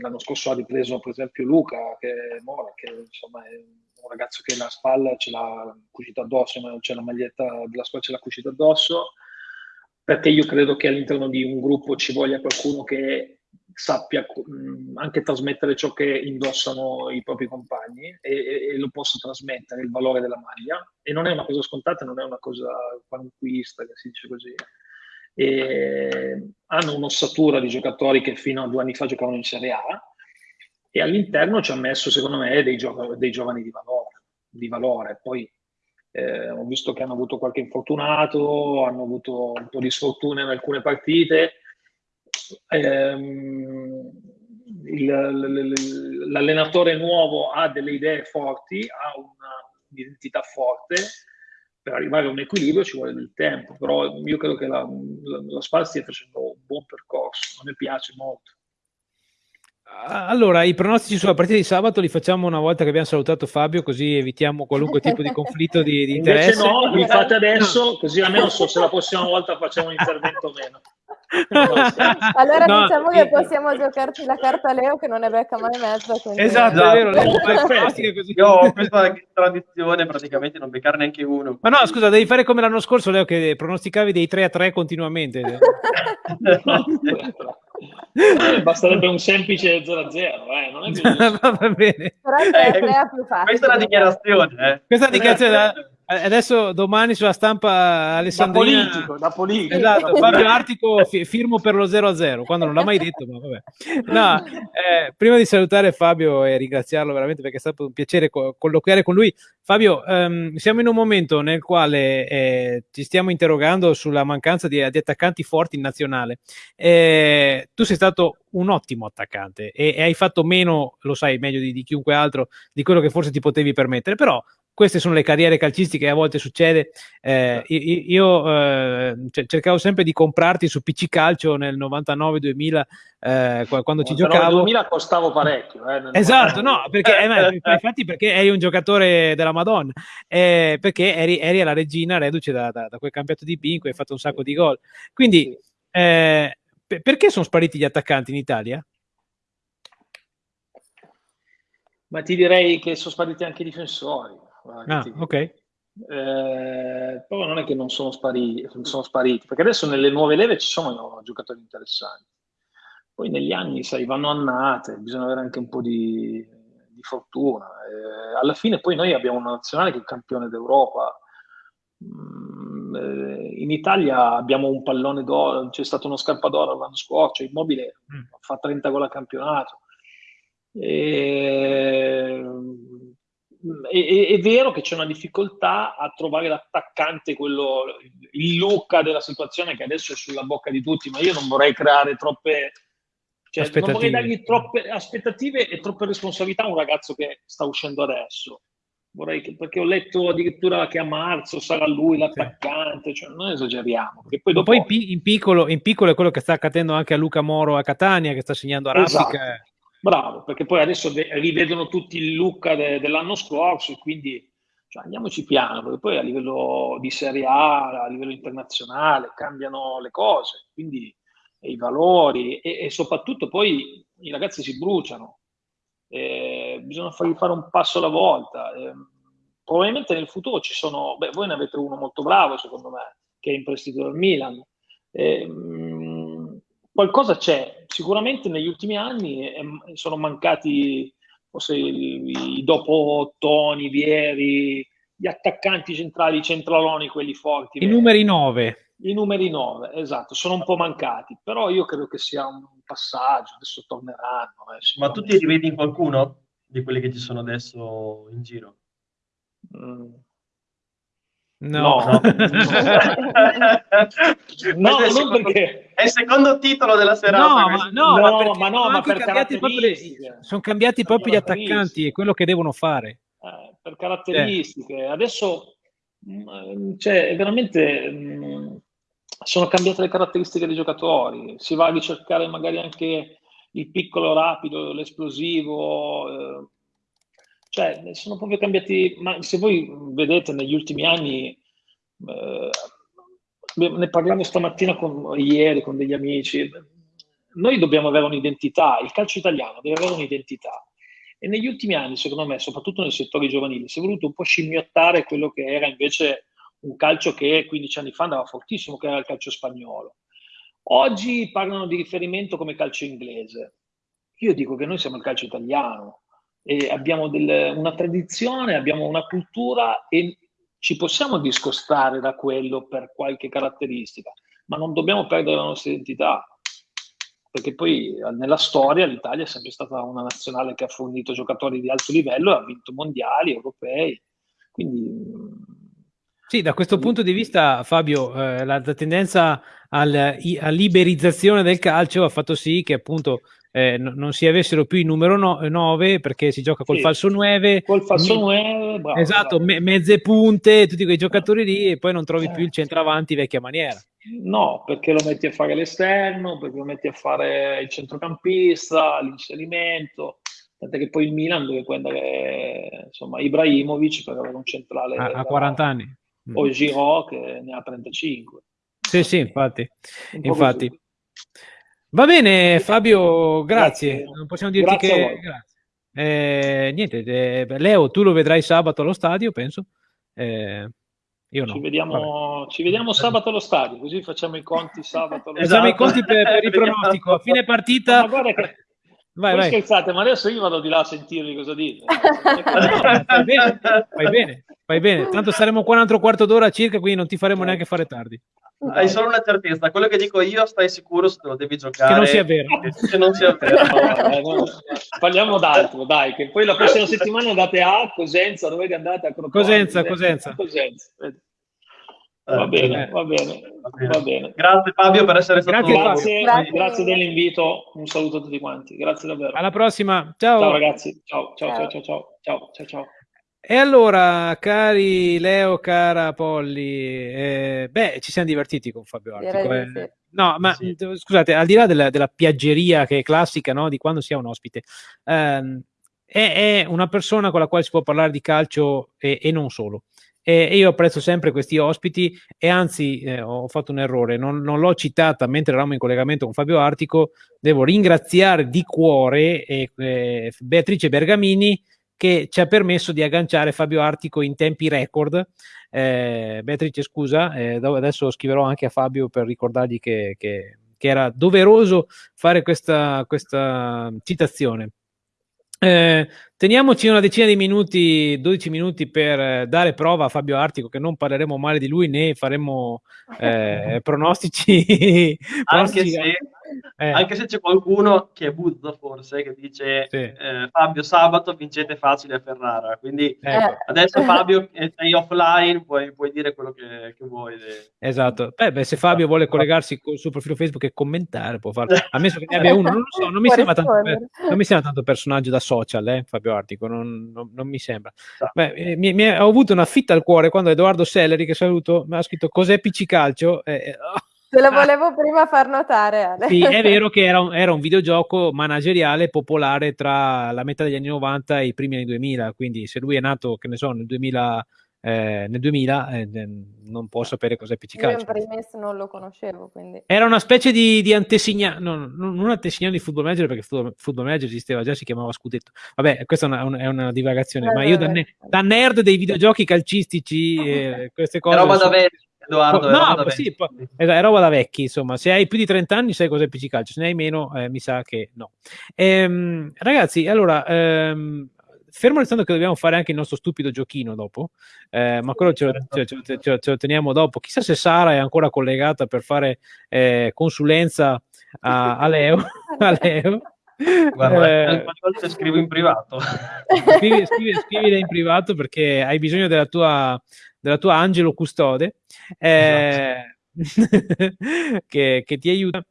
L'anno scorso ha ripreso per esempio Luca che, Mora, che insomma è un ragazzo che la spalla ce l'ha cucita addosso, c'è la maglietta della squadra ce l'ha cucita addosso, perché io credo che all'interno di un gruppo ci voglia qualcuno che sappia mh, anche trasmettere ciò che indossano i propri compagni e, e, lo possa trasmettere, il valore della maglia. E non è una cosa scontata, non è una cosa qualunquista, che si dice così. E hanno un'ossatura di giocatori che fino a due anni fa giocavano in Serie A e all'interno ci ha messo, secondo me, dei, gio- dei giovani di valore. Di valore. Poi eh, ho visto che hanno avuto qualche infortunato, hanno avuto un po' di sfortuna in alcune partite, il, l'allenatore nuovo ha delle idee forti, ha un'identità forte, per arrivare a un equilibrio ci vuole del tempo, però io credo che la, la, la Spal stia facendo un buon percorso, a me piace molto. Allora, i pronostici sulla partita di sabato li facciamo una volta che abbiamo salutato Fabio, così evitiamo qualunque tipo di conflitto di, di interesse. Invece no, li fate adesso, così almeno so se la prossima volta facciamo un intervento meno. allora no, diciamo che possiamo giocarci la carta Leo che non è becca mai mezza. Quindi... Esatto, è vero. Io ho questa tradizione praticamente non beccare neanche uno. Ma no, scusa, devi fare come l'anno scorso, Leo, che pronosticavi dei 3 a 3 continuamente. *laughs* Eh, *laughs* basterebbe un semplice 0 a 0, eh, non è. *laughs* Va bene. Però è eh, questa è la dichiarazione. Eh. Questa è la dichiarazione da Adesso domani sulla stampa Alessandrina... Da politico, da politico. Esatto, Fabio Artico firmo per lo 0-0, quando non l'ha mai detto, ma vabbè. No, eh, prima di salutare Fabio e ringraziarlo veramente perché è stato un piacere co- colloquiare con lui, Fabio, ehm, siamo in un momento nel quale eh, ci stiamo interrogando sulla mancanza di, di attaccanti forti in nazionale. Eh, tu sei stato un ottimo attaccante e, e, hai fatto meno, lo sai meglio di, di chiunque altro, di quello che forse ti potevi permettere, però queste sono le carriere calcistiche a volte succede. Eh, io eh, cercavo sempre di comprarti su PC Calcio nel 99-2000 eh, quando ci giocavo. 2000 costavo parecchio. Eh, esatto, no, perché, eh, infatti perché eri un giocatore della Madonna, eh, perché eri, eri, alla regina reduce da, da, da, quel campionato di B in cui hai fatto un sacco di gol. Quindi, perché sono spariti gli attaccanti in Italia? Ma ti direi che sono spariti anche i difensori. Ah, ok. Eh, però non è che non sono spariti, sono spariti, perché adesso nelle nuove leve ci sono giocatori interessanti. Poi negli anni, sai, vanno annate, bisogna avere anche un po' di, di fortuna. Eh, alla fine poi noi abbiamo una nazionale che è campione d'Europa. Mm, eh, in Italia abbiamo un pallone d'oro, c'è stato uno scarpa d'oro l'anno scorso, Immobile mm. fa 30 gol a campionato. E è, è, vero che c'è una difficoltà a trovare l'attaccante, quello, il Luca della situazione che adesso è sulla bocca di tutti, ma io non vorrei creare troppe... Cioè, non vorrei dargli troppe aspettative e troppe responsabilità a un ragazzo che sta uscendo adesso. Vorrei che, perché ho letto addirittura che a marzo sarà lui l'attaccante, cioè non esageriamo. Poi, dopo... poi in, piccolo, in, piccolo, è quello che sta accadendo anche a Luca Moro a Catania, che sta segnando a Raffica. Esatto. Bravo, perché poi adesso rivedono tutti il look de- dell'anno scorso quindi cioè, andiamoci piano, perché poi a livello di Serie A, a livello internazionale, cambiano le cose, quindi i valori e, e soprattutto poi i ragazzi si bruciano, eh, bisogna fargli fare un passo alla volta. Eh, probabilmente nel futuro ci sono, beh, voi ne avete uno molto bravo secondo me, che è in prestito dal Milan. Eh, qualcosa c'è. Sicuramente negli ultimi anni eh, sono mancati forse i, i dopo Toni, Vieri, gli attaccanti centrali, i centraloni, quelli forti. I numeri 9. I numeri 9, esatto, sono un po' mancati, però io credo che sia un passaggio, adesso torneranno. Eh, Ma tu ti rivedi in qualcuno di quelli che ci sono adesso in giro? Mm. No, no, no, *laughs* no non perché è il secondo titolo della serata. No, ma, no, no, ma, no, ma per caratteristiche. sono cambiati proprio gli attaccanti e quello che devono fare. Eh, per caratteristiche. Eh. Adesso mm, cioè, veramente mh, mm, sono cambiate le caratteristiche dei giocatori. Si va a ricercare magari anche il piccolo rapido, l'esplosivo. Eh, cioè, sono proprio cambiati. Ma se voi vedete negli ultimi anni, eh, ne parlavo stamattina con, ieri con degli amici. Noi dobbiamo avere un'identità, il calcio italiano deve avere un'identità. E negli ultimi anni, secondo me, soprattutto nel settore giovanile, si è voluto un po' scimmiottare quello che era invece un calcio che 15 anni fa andava fortissimo, che era il calcio spagnolo. Oggi parlano di riferimento come calcio inglese. Io dico che noi siamo il calcio italiano e abbiamo del, una tradizione, abbiamo una cultura e ci possiamo discostare da quello per qualche caratteristica, ma non dobbiamo perdere la nostra identità, perché poi nella storia l'Italia è sempre stata una nazionale che ha fornito giocatori di alto livello e ha vinto mondiali, europei, quindi... Sì, da questo punto di vista, Fabio, eh, la, la, tendenza alla, liberizzazione del calcio ha fatto sì che appunto eh, no, non si avessero più il numero 9 perché si gioca col sì, falso 9 col falso 9 bravo, esatto, bravo. Me- mezze punte tutti quei giocatori lì e poi non trovi eh. più il centravanti vecchia maniera no perché lo metti a fare l'esterno perché lo metti a fare il centrocampista l'inserimento tant'è che poi il Milan deve prendere insomma Ibrahimovic per avere un centrale a, a 40 anni o Giroud che ne ha 35 sì sì infatti infatti così. Va bene Fabio, grazie. grazie. Non possiamo dirti grazie che... Grazie. Eh, niente, eh, Leo, tu lo vedrai sabato allo stadio, penso. Eh, io no. Ci vediamo, ci vediamo, sabato allo stadio, così facciamo i conti sabato. Allo facciamo i conti per, per il *laughs* pronostico. A fine partita... Ma guarda che... Vai, vai. scherzate, ma adesso io vado di là a sentirvi cosa dite. fai bene, fai bene, fai bene. Tanto saremo qua un altro quarto d'ora circa, quindi non ti faremo neanche fare tardi. Hai solo una certezza, quello che dico io stai sicuro se lo devi giocare. Che non sia vero. Che non sia vero. *laughs* no, eh, no. Parliamo d'altro, dai, che poi la prossima settimana andate a Cosenza, dove andate a Crotone. Cosenza, Cosenza. Cosenza. Va bene, va bene, va bene. Grazie Fabio per essere stato grazie, grazie, grazie. grazie dell'invito. Un saluto a tutti quanti. Grazie davvero. Alla prossima. Ciao. Ciao ragazzi. Ciao, ciao, ciao, ciao, ciao, ciao, ciao. ciao. E allora, cari Leo, cara Polli, eh, beh, ci siamo divertiti con Fabio Artico. Eh. No, ma sì. scusate, al di là della, della, piaggeria che è classica no, di quando si ha un ospite, ehm, è, è, una persona con la quale si può parlare di calcio e, e non solo. E, io apprezzo sempre questi ospiti e anzi eh, ho fatto un errore, non, non, l'ho citata mentre eravamo in collegamento con Fabio Artico, devo ringraziare di cuore eh, Beatrice Bergamini che ci ha permesso di agganciare Fabio Artico in tempi record. Eh, Beatrice, scusa, eh, adesso scriverò anche a Fabio per ricordargli che, che, che era doveroso fare questa, questa citazione. Eh, teniamoci una decina di minuti, 12 minuti per dare prova a Fabio Artico che non parleremo male di lui né faremo *laughs* eh, pronostici. *laughs* Anche se eh. Anche se c'è qualcuno che è buzzo forse, che dice sì. eh, Fabio sabato vincete facile a Ferrara. Quindi ecco. adesso Fabio sei offline, puoi, puoi dire quello che, che vuoi. Esatto. Beh, beh, se Fabio vuole collegarsi col suo profilo Facebook e commentare, può farlo. Ammesso che ne abbia uno, non lo so, non mi, sembra tanto, non mi sembra tanto personaggio da social, eh, Fabio Artico, non, non, non mi sembra. Beh, eh, mi, mi, ho avuto una fitta al cuore quando Edoardo Selleri, che saluto, mi ha scritto cos'è PC Calcio? Eh, oh Te lo volevo prima far notare. Ale. Sì, è vero *laughs* che era un, era un, videogioco manageriale popolare tra la metà degli anni 90 e i primi anni 2000, quindi se lui è nato, che ne so, nel 2000, eh, nel 2000 eh, non può sapere cos'è PC Calcio. Io in primis non lo conoscevo, quindi... Era una specie di, di antesignano, no, non antesignano di Football Manager, perché Football, football Manager esisteva già, si chiamava Scudetto. Vabbè, questa è una, è una divagazione, eh, ma io da, ne, da, nerd dei videogiochi calcistici, *laughs* eh, queste cose... È roba da vecchio Edoardo, no, roba sì, è roba da vecchi, insomma, se hai più di 30 anni sai cos'è PC Calcio, se ne hai meno eh, mi sa che no. Ehm, ragazzi, allora, ehm, fermo restando che dobbiamo fare anche il nostro stupido giochino dopo, eh, ma quello ce lo, ce, ce, ce, ce lo, teniamo dopo. Chissà se Sara è ancora collegata per fare eh, consulenza a, a Leo. *laughs* a Leo. Guarda, eh, scrivo in privato. Scrivi, scrivi, scrivile in privato perché hai bisogno della tua, della tua angelo custode eh, esatto. *laughs* che, che ti aiuta.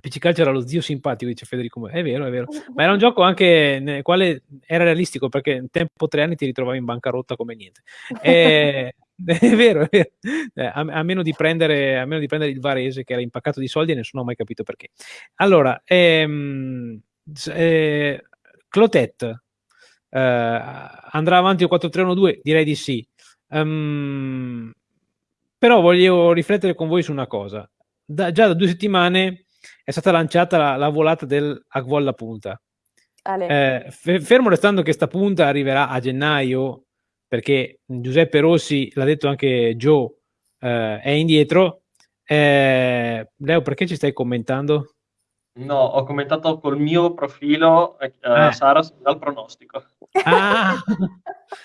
PC Calcio era lo zio simpatico, dice Federico. È vero, è vero. Ma era un gioco anche nel quale era realistico perché in tempo tre anni ti ritrovavi in bancarotta come niente. *laughs* E, *laughs* è vero, è vero. Eh, a, a, meno prendere, a, meno di prendere, il Varese che era impaccato di soldi e nessuno ha mai capito perché. Allora, ehm, eh, Clotet eh, andrà avanti o 4-3-1-2? Direi di sì. Um, però voglio riflettere con voi su una cosa. Da, già da due settimane è stata lanciata la, la volata del Agvolla Punta. Eh, fermo restando che sta punta arriverà a gennaio, perché Giuseppe Rossi, l'ha detto anche Joe, eh, è indietro. Eh, Leo, perché ci stai commentando? No, ho commentato col mio profilo eh, a Sara dal pronostico. Ah,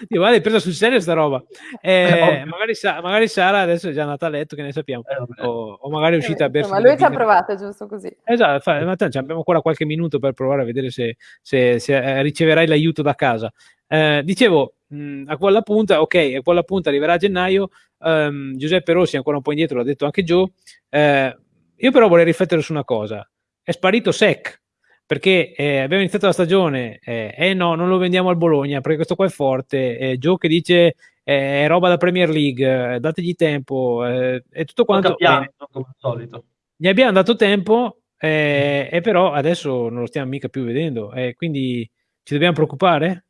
io guarda, hai preso sul serio sta roba. Eh, magari, magari, Sara adesso è già andata a letto, che ne sappiamo. Eh, o, o, magari è uscita a bersi. Ma lui ci ha provato, giusto così. Esatto, fa, ma tanto, abbiamo ancora qualche minuto per provare a vedere se, se, se eh, riceverai l'aiuto da casa. Eh, dicevo, mh, a quella punta, ok, a quella punta arriverà a gennaio. Um, Giuseppe Rossi ancora un po' indietro, l'ha detto anche Joe. Eh, io però vorrei riflettere su una cosa è sparito Sec perché eh, abbiamo iniziato la stagione eh, eh, no, non lo vendiamo al Bologna perché questo qua è forte eh, Joe che dice eh, è roba da Premier League eh, dategli tempo eh, e tutto quanto piano, come al solito gli abbiamo dato tempo e però adesso non lo stiamo mica più vedendo quindi ci dobbiamo preoccupare?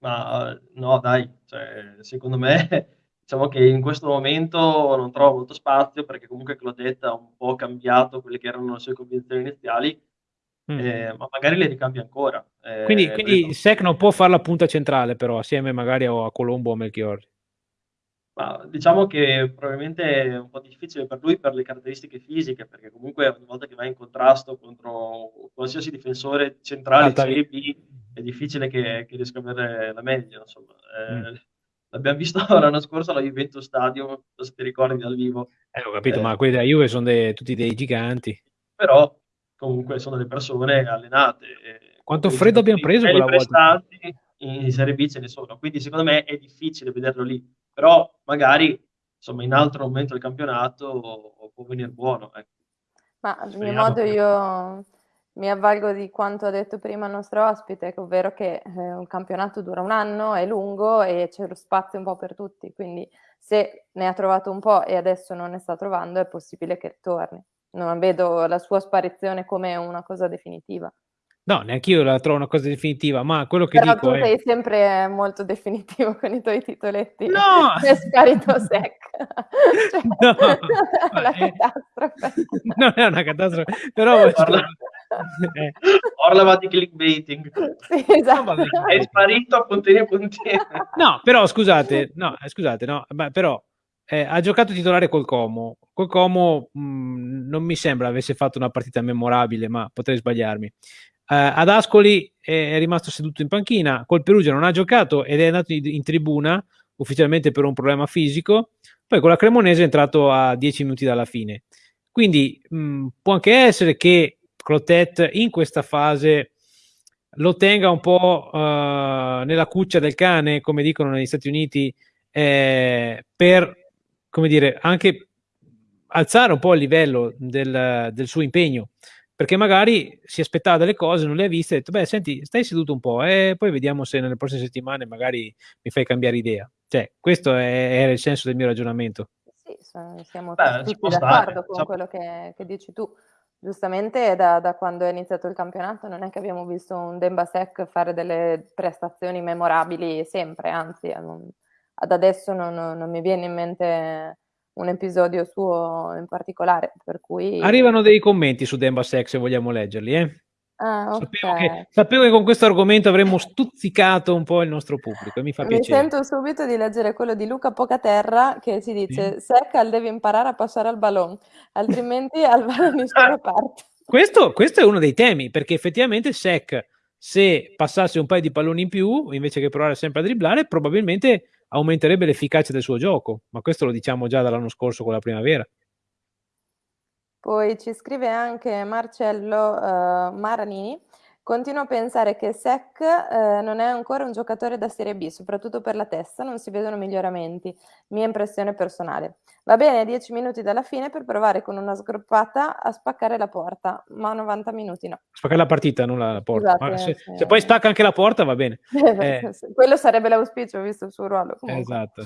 ma no dai cioè, secondo me diciamo che in questo momento non trovo molto spazio perché comunque Claudette ha un po' cambiato quelle che erano le sue convinzioni iniziali, mm. eh, ma magari le ricambia ancora. Eh, quindi, quindi Sec non può fare la punta centrale però, assieme magari a Colombo o a Melchiorri. Ma diciamo che probabilmente è un po' difficile per lui per le caratteristiche fisiche, perché comunque ogni volta che va in contrasto contro qualsiasi difensore centrale Serie B è difficile che, che, riesca a avere la meglio. Insomma. Eh, L'abbibiamo visto *laughs* l'anno scorso alla Juventus Stadium, se ti ricordi dal vivo. Eh, ho capito, eh, ma quelli della Juve sono dei, tutti dei giganti. Però comunque sono delle persone allenate. Quanto freddo abbiamo preso quella volta? In Serie B ce ne sono, quindi secondo me è difficile vederlo lì. Però magari insomma, in altro momento del campionato può venire buono. Ecco. Ma a mio modo io mi avvalgo di quanto ha detto prima il nostro ospite, ovvero che eh, un campionato dura un anno, è lungo e c'è lo spazio un po' per tutti, quindi se ne ha trovato un po' e adesso non ne sta trovando è possibile che torni. Non vedo la sua sparizione come una cosa definitiva. No, neanche io la trovo una cosa definitiva, ma quello che Però dico tu è... sei sempre molto definitivo con i tuoi titoletti. No! *laughs* È sparito sec. *laughs* cioè, no! *laughs* la è... catastrofe. Non è una catastrofe, però... Parla... eh. Orlava di clickbaiting. Sì, esatto. No, è sparito a puntini e puntini. No, però scusate, no, eh, scusate, no, ma però eh, ha giocato titolare col Como. Col Como mh, mm, non mi sembra avesse fatto una partita memorabile, ma potrei sbagliarmi. Uh, ad Ascoli è, rimasto seduto in panchina, col Perugia non ha giocato ed è andato in, tribuna ufficialmente per un problema fisico, poi con la Cremonese è entrato a 10 minuti dalla fine. Quindi mh, può anche essere che Clotet in questa fase lo tenga un po' uh, nella cuccia del cane, come dicono negli Stati Uniti, eh, per come dire, anche alzare un po' il livello del, del suo impegno perché magari si aspettava delle cose, non le ha viste, e ha detto, beh, senti, stai seduto un po' e poi vediamo se nelle prossime settimane magari mi fai cambiare idea. Cioè, questo è, era il senso del mio ragionamento. Sì, siamo beh, tutti d'accordo con quello che, che, dici tu. Giustamente da, da, quando è iniziato il campionato non è che abbiamo visto un Dembasek fare delle prestazioni memorabili sempre, anzi ad adesso non, non mi viene in mente un episodio suo in particolare, per cui... Arrivano dei commenti su Demba Sex se vogliamo leggerli, eh? Ah, okay. sapevo, che, sapevo, che, con questo argomento avremmo stuzzicato un po' il nostro pubblico e mi fa mi piacere. Sento subito di leggere quello di Luca Pocaterra che si dice sì. Seccal deve imparare a passare al ballon, altrimenti al ballonista parte. Questo, questo è uno dei temi, perché effettivamente Sec, se passasse un paio di palloni in più, invece che provare sempre a dribblare, probabilmente aumenterebbe l'efficacia del suo gioco, ma questo lo diciamo già dall'anno scorso con la primavera. Poi ci scrive anche Marcello uh, Maranini. Continuo a pensare che Sec eh, non è ancora un giocatore da Serie B, soprattutto per la testa, non si vedono miglioramenti, mia impressione personale. Va bene 10 minuti dalla fine per provare con una sgroppata a spaccare la porta, ma 90 minuti no. Spaccare la partita, non la porta. Esatto, se, sì. se, poi spacca anche la porta va bene. *laughs* eh. Quello sarebbe l'auspicio, visto il suo ruolo. Comunque. Esatto.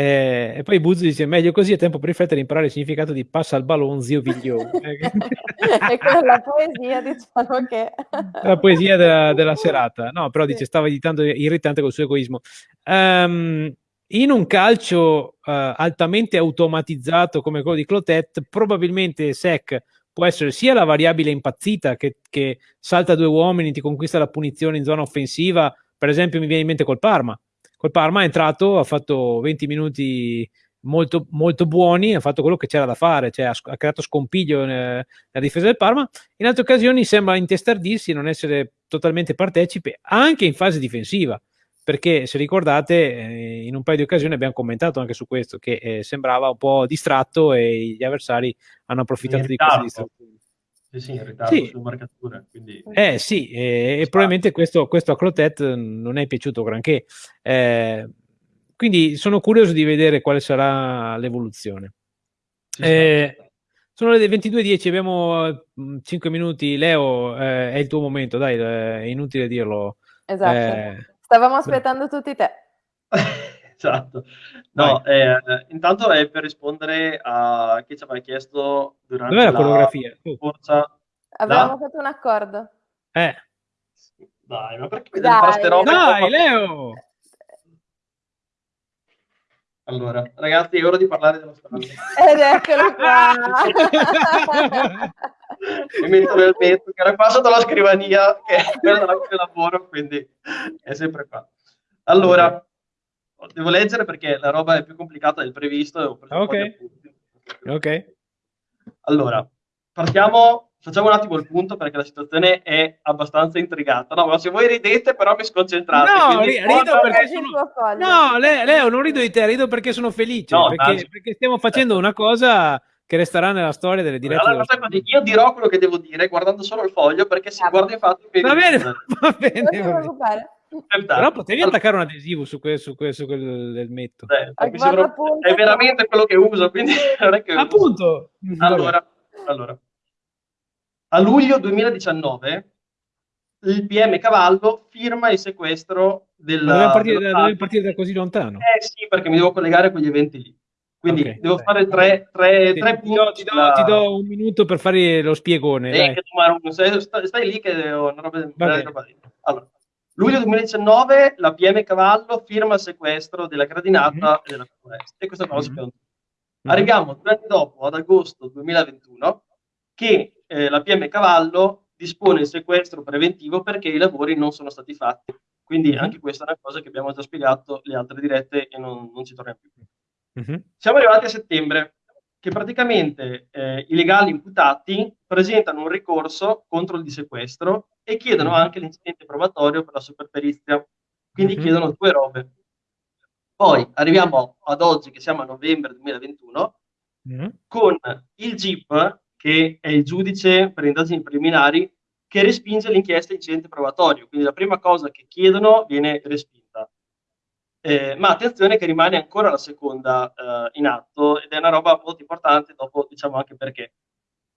Eh, e poi Buzzi dice: Meglio così, è tempo per riflettere e imparare il significato di passa al ballon, zio Viglione. *laughs* e con la poesia, diciamo che. *laughs* la poesia della, della, serata, no, però dice: Stava editando irritante col suo egoismo. Um, in un calcio uh, altamente automatizzato come quello di Clotet, probabilmente Sec può essere sia la variabile impazzita che, che salta due uomini, ti conquista la punizione in zona offensiva. Per esempio, mi viene in mente col Parma Col Parma è entrato, ha fatto 20 minuti molto, molto buoni, ha fatto quello che c'era da fare, cioè ha, ha creato scompiglio nella difesa del Parma. In altre occasioni sembra intestardirsi, non essere totalmente partecipe, anche in fase difensiva. Perché se ricordate, eh, in un paio di occasioni abbiamo commentato anche su questo, che eh, sembrava un po' distratto e gli avversari hanno approfittato di questa distrazione. Sì, sì, in ritardo sì. sulle marcature. Quindi... Eh sì, eh, e probabilmente questo, questo, a Clotet non è piaciuto granché. Eh, quindi sono curioso di vedere quale sarà l'evoluzione. Eh, sono le 22.10, abbiamo 5 mm, minuti. Leo, eh, è il tuo momento, dai, è inutile dirlo. Esatto. Eh, Stavamo aspettando tutti te. *laughs* esatto. No, eh, intanto è per rispondere a chi ci aveva chiesto durante Dov'è la, la coreografia? Forza. Avevamo da... fatto un accordo. Eh. Dai, ma perché mi dai, queste robe? Dai, Leo! Allora, ragazzi, è ora di parlare dello stanza. Ed eccolo qua! *laughs* Mi metto nel mezzo, che era qua sotto la scrivania, che è quella della cui lavoro, quindi è sempre qua. Allora, devo leggere perché la roba è più complicata del previsto. Ok. Ok. Allora, partiamo, facciamo un attimo il punto perché la situazione è abbastanza intrigata. No, ma se voi ridete però mi sconcentrate. No, rido perché sono... No, Leo, non rido di te, rido perché sono felice, no, perché, perché, stiamo facendo una cosa che resterà nella storia delle dirette. Allora, dello... Io dirò quello che devo dire guardando solo il foglio perché si ah, guarda infatti... *laughs* Va bene, va bene. Va bene. Però potevi attaccare un adesivo su, que- su, que- su quel del metto. Eh, sembra... È veramente quello che uso, quindi *laughs* non è che Appunto. Allora, allora, a luglio 2019 il PM Cavallo firma il sequestro del... Partire, da, partire da così lontano? Eh sì, perché mi devo collegare a quegli eventi lì. Quindi okay, devo fare tre, tre, sì, tre ti, do, ti, do, ti, do, un minuto per fare lo spiegone. Eh, stai, stai, lì che ho una roba, una roba Allora, luglio 2019 la PM Cavallo firma il sequestro della gradinata mm-hmm. e della foresta. E questa cosa mm-hmm. Arriviamo due anni dopo, ad agosto 2021, che eh, la PM Cavallo dispone il sequestro preventivo perché i lavori non sono stati fatti. Quindi mm-hmm. anche questa è una cosa che abbiamo già spiegato le altre dirette e non, non ci torniamo più. Mm-hmm. Siamo arrivati a settembre, che praticamente eh, i legali imputati presentano un ricorso contro il dissequestro e chiedono mm-hmm. anche l'incidente probatorio per la superperizia. Quindi mm-hmm. chiedono due robe. Poi arriviamo ad oggi, che siamo a novembre 2021, mm-hmm. con il GIP, che è il giudice per indagini preliminari, che respinge l'inchiesta incidente probatorio. Quindi la prima cosa che chiedono viene respinta. Eh, ma attenzione che rimane ancora la seconda eh, in atto ed è una roba molto importante, dopo diciamo anche perché.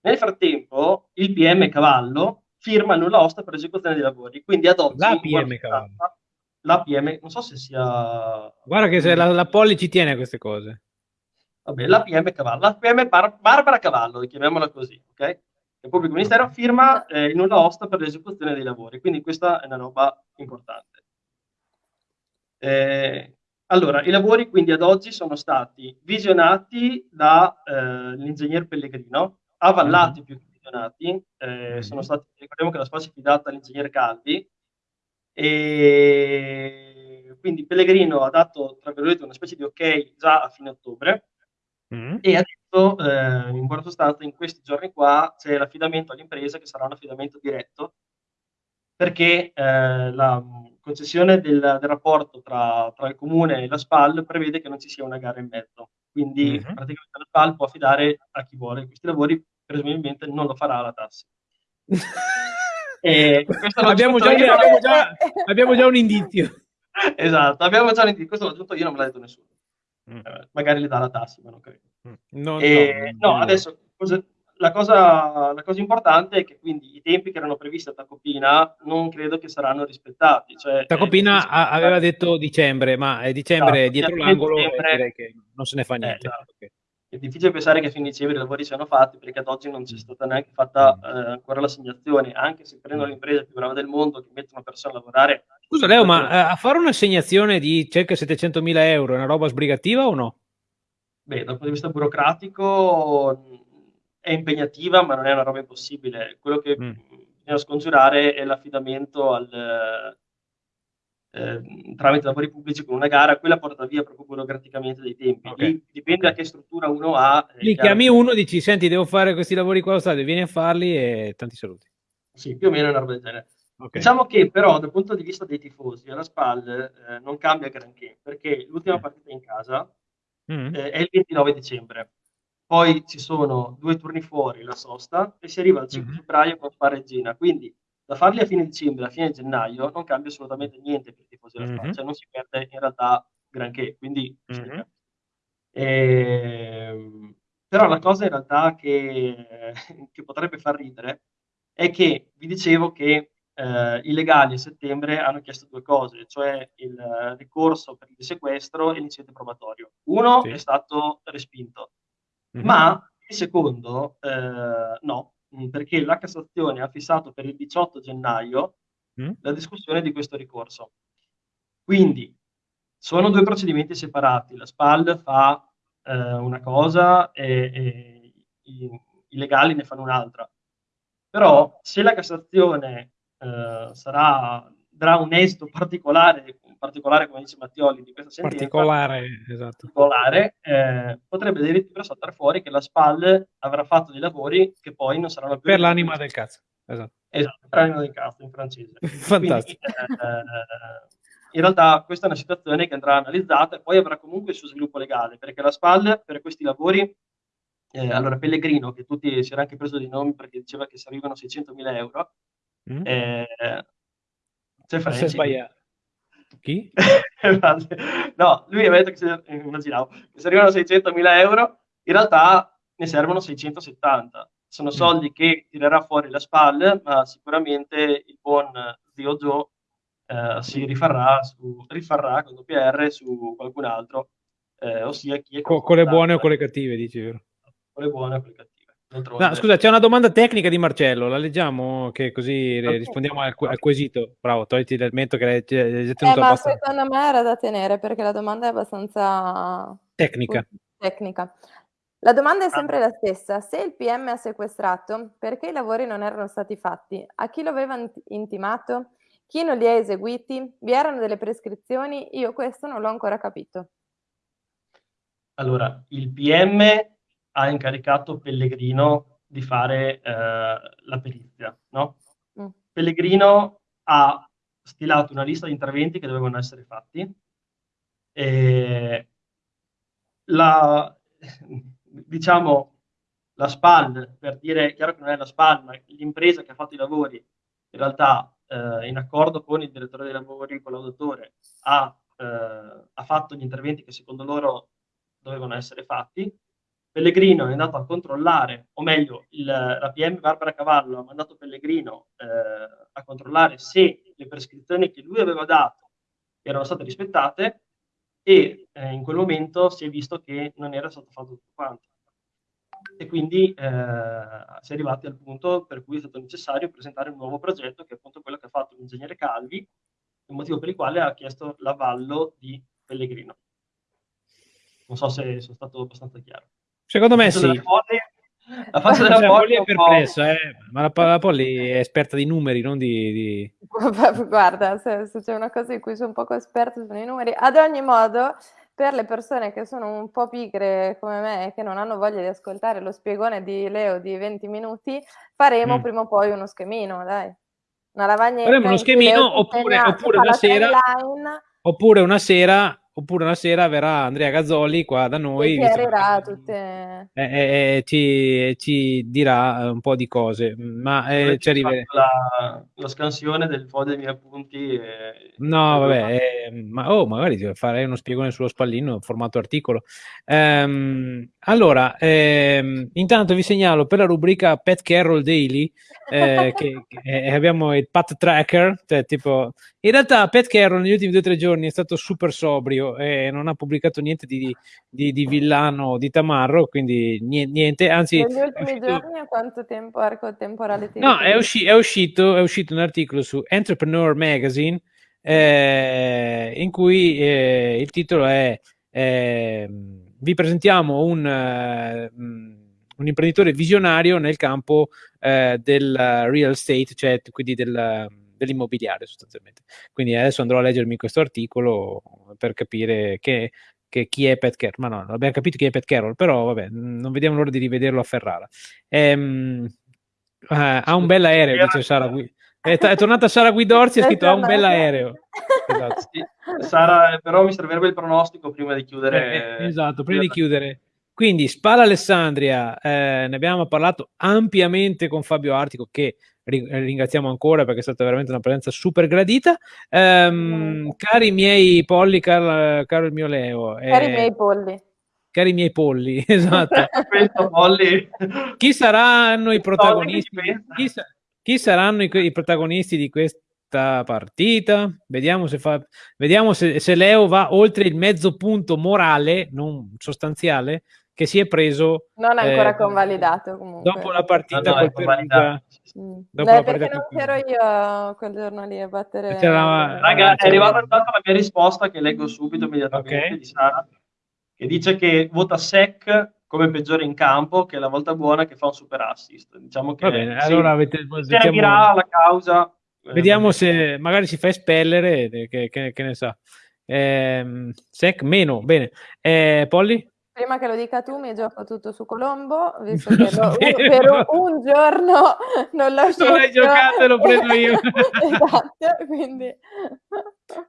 Nel frattempo il PM Cavallo firma nulla osta per esecuzione dei lavori, quindi ad oggi... La PM Cavallo l'APM, non so se sia... Guarda che se la, la Polli ci tiene a queste cose. Vabbè, l'APM Cavallo, l'APM Bar- Barbara Cavallo, chiamiamola così, ok? Il pubblico ministero firma eh, in una osta per l'esecuzione dei lavori, quindi questa è una roba importante. Eh, allora, i lavori quindi ad oggi sono stati visionati dall'ingegner eh, Pellegrino, avallati mm-hmm. più che sanzionati, eh, sono stati, ricordiamo che la SPA si è fidata all'ingegnere Calvi, e quindi Pellegrino ha dato, tra virgolette, una specie di ok già a fine ottobre, mm. e ha detto, eh, in buona sostanza, in questi giorni qua c'è l'affidamento all'impresa che sarà un affidamento diretto, perché eh, la concessione del, del rapporto tra, tra, il comune e la SPAL prevede che non ci sia una gara in mezzo. Quindi mm-hmm. praticamente la SPAL può affidare a chi vuole questi lavori, presumibilmente non lo farà la tassa. *laughs* abbiamo, già, abbiamo, già, abbiamo, già, un indizio. *laughs* esatto, abbiamo già un indizio. Questo l'ho aggiunto io, non me l'ha detto nessuno. Mm. Eh, magari le dà la tassa, ma non credo. Mm. No, e, no, no, adesso cosa, la cosa, la cosa, importante è che quindi i tempi che erano previsti a Tacopina non credo che saranno rispettati. Cioè, Tacopina eh, aveva detto dicembre, ma è dicembre esatto, dietro l'angolo dicembre, direi che non se ne fa niente. Eh, esatto. okay. È difficile pensare che a fine dicembre i lavori siano fatti perché ad oggi non c'è stata neanche fatta mm. eh, ancora l'assegnazione, anche se prendo l'impresa più brava del mondo che mette una persona a lavorare. Scusa Leo, ma eh, a fare un'assegnazione di circa 700.000 euro è una roba sbrigativa o no? Beh, dal punto di vista burocratico è impegnativa, ma non è una roba impossibile. Quello che mm. bisogna scongiurare è l'affidamento al, eh, tramite lavori pubblici con una gara, quella porta via proprio burocraticamente dei tempi. Okay. dipende okay. da che struttura uno ha. Lì chiami uno, dici, senti, devo fare questi lavori qua allo vieni a farli e tanti saluti. Sì, più o meno una roba del genere. Okay. Diciamo che però dal punto di vista dei tifosi alla SPAL eh, non cambia granché, perché l'ultima partita in casa mm. eh, è il 29 dicembre poi ci sono due turni fuori la sosta e si arriva al 5 mm-hmm. febbraio con Spa Regina, quindi da farli a fine dicembre, a fine gennaio, non cambia assolutamente niente per i tifosi della mm-hmm. cioè non si perde in realtà granché, quindi mm-hmm. e... Ehm, però la cosa in realtà che, che, potrebbe far ridere è che vi dicevo che eh, i legali a settembre hanno chiesto due cose, cioè il ricorso per il sequestro e l'incidente probatorio. Uno sì. è stato respinto, Mm-hmm. Ma il secondo eh, no, mm, perché la Cassazione ha fissato per il 18 gennaio mm. la discussione di questo ricorso. Quindi sono due procedimenti separati, la SPAL fa eh, una cosa e, e i, i, legali ne fanno un'altra. Però se la Cassazione eh, sarà, darà un esito particolare particolare, come dice Mattioli, di questa sentenza, particolare, esatto. particolare eh, potrebbe addirittura saltare fuori che la SPAL avrà fatto dei lavori che poi non saranno più... Per l'anima del cazzo, esatto. Esatto, per l'anima del cazzo in francese. *laughs* Fantastico. Quindi, eh, in realtà questa è una situazione che andrà analizzata e poi avrà comunque il suo sviluppo legale, perché la SPAL per questi lavori, eh, allora Pellegrino, che tutti si era anche preso di nomi perché diceva che servivano 600.000 euro, mm. eh, c'è Franci. Chi? *laughs* no, lui aveva detto che se, immaginavo, che servivano 600.000 euro, in realtà ne servono 670. Sono mm. soldi che tirerà fuori la SPAL, ma sicuramente il buon zio Joe eh, si rifarrà, su, rifarrà con WR su qualcun altro, eh, ossia chi è... Co- con le buone o con le cattive, dici vero? Con le buone o con le cattive. No, scusa, c'è una domanda tecnica di Marcello, la leggiamo che così okay. rispondiamo al, al, quesito. Bravo, togliti dal mento che l'hai tenuto eh, ma secondo me era da tenere perché la domanda è abbastanza tecnica. tecnica. La domanda è sempre la stessa. Se il PM ha sequestrato, perché i lavori non erano stati fatti? A chi lo aveva intimato? Chi non li ha eseguiti? Vi erano delle prescrizioni? Io questo non l'ho ancora capito. Allora, il PM ha incaricato Pellegrino di fare eh, la perizia, no? Mm. Pellegrino ha stilato una lista di interventi che dovevano essere fatti e la, *laughs* diciamo, la SPAL, per dire, chiaro che non è la SPAL, ma l'impresa che ha fatto i lavori, in realtà eh, in accordo con il direttore dei lavori, con l'autore, ha, eh, ha fatto gli interventi che secondo loro dovevano essere fatti Pellegrino è andato a controllare, o meglio, il, la PM Barbara Cavallo ha mandato Pellegrino eh, a controllare se le prescrizioni che lui aveva dato erano state rispettate e eh, in quel momento si è visto che non era stato fatto tutto quanto. E quindi eh, si è arrivati al punto per cui è stato necessario presentare un nuovo progetto, che è appunto quello che ha fatto l'ingegnere Calvi, il motivo per il quale ha chiesto l'avallo di Pellegrino. Non so se sono stato abbastanza chiaro. Secondo me sì. La faccia *laughs* della Polly è perplessa, eh? ma la, la Polly è esperta di numeri, non di... di... *laughs* Guarda, se, se, c'è una cosa in cui sono poco esperta sono i numeri. Ad ogni modo, per le persone che sono un po' pigre come me e che non hanno voglia di ascoltare lo spiegone di Leo di 20 minuti, faremo mm. prima o poi uno schemino, dai. Una lavagnetta. Faremo uno schemino oppure, oppure una sera... Oppure una sera oppure una sera verrà Andrea Gazzoli qua da noi e tutte... eh, eh, ci, ci, dirà un po' di cose ma eh, ci arriveremo la, la scansione del foglio dei miei appunti e... no vabbè eh, ma oh, magari farei uno spiegone sullo spallino formato articolo. Ehm, allora ehm, intanto vi segnalo per la rubrica Pet Carroll Daily eh, *laughs* che, che abbiamo il Pat Tracker cioè tipo in realtà Pat Carroll negli ultimi due o tre giorni è stato super sobrio e non ha pubblicato niente di, di, di villano di tamarro, quindi niente, anzi... Negli ultimi uscito... giorni a quanto tempo arco temporale ti No, è, usci- è, uscito, è uscito un articolo su Entrepreneur Magazine eh, in cui eh, il titolo è eh, Vi presentiamo un, uh, un, imprenditore visionario nel campo uh, del real estate, cioè quindi del dell'immobiliare sostanzialmente. Quindi adesso andrò a leggermi questo articolo per capire che, che chi è Pat Carroll. Ma no, abbiamo capito chi è Pat Carroll, però vabbè, non vediamo l'ora di rivederlo a Ferrara. Ehm, uh, ha un bel aereo, dice Sara È, t- è, tornata Sara Guidorzi e ha scritto ha un bel aereo. *laughs* Esatto. Sì, Sara, però mi servirebbe il pronostico prima di chiudere. Eh, eh, esatto, prima di chiudere. Quindi Spala Alessandria, eh, ne abbiamo parlato ampiamente con Fabio Artico che ringraziamo ancora perché è stata veramente una presenza super gradita. Um, cari miei polli, caro, caro il mio Leo. Cari eh, miei polli. Cari miei polli, *laughs* esatto. polli. Chi saranno i protagonisti? Chi, chi saranno i, i, protagonisti di questa partita? Vediamo se, fa, vediamo se, se Leo va oltre il mezzo punto morale, non sostanziale, che si è preso. Non è ancora eh, convalidato comunque. Dopo la partita no, no, col Perugia. Mm. Dopo Beh, perché non c'ero io quel giorno lì a battere. C'era... Raga, è arrivata intanto la mia risposta che leggo subito immediatamente okay. di Sara, che dice che vota SEC come peggiore in campo, che è la volta buona che fa un super assist. Diciamo che Va bene, allora avete, servirà la causa. Vediamo se magari si fa espellere, che, che, che ne sa. Eh, sec meno, bene. Eh, Polly? Prima che lo dica tu, mi gioco tutto su Colombo, visto che lo, per un, giorno *laughs* non l'ho scelto. Non l'hai giocato lo prendo io. *laughs* esatto, quindi...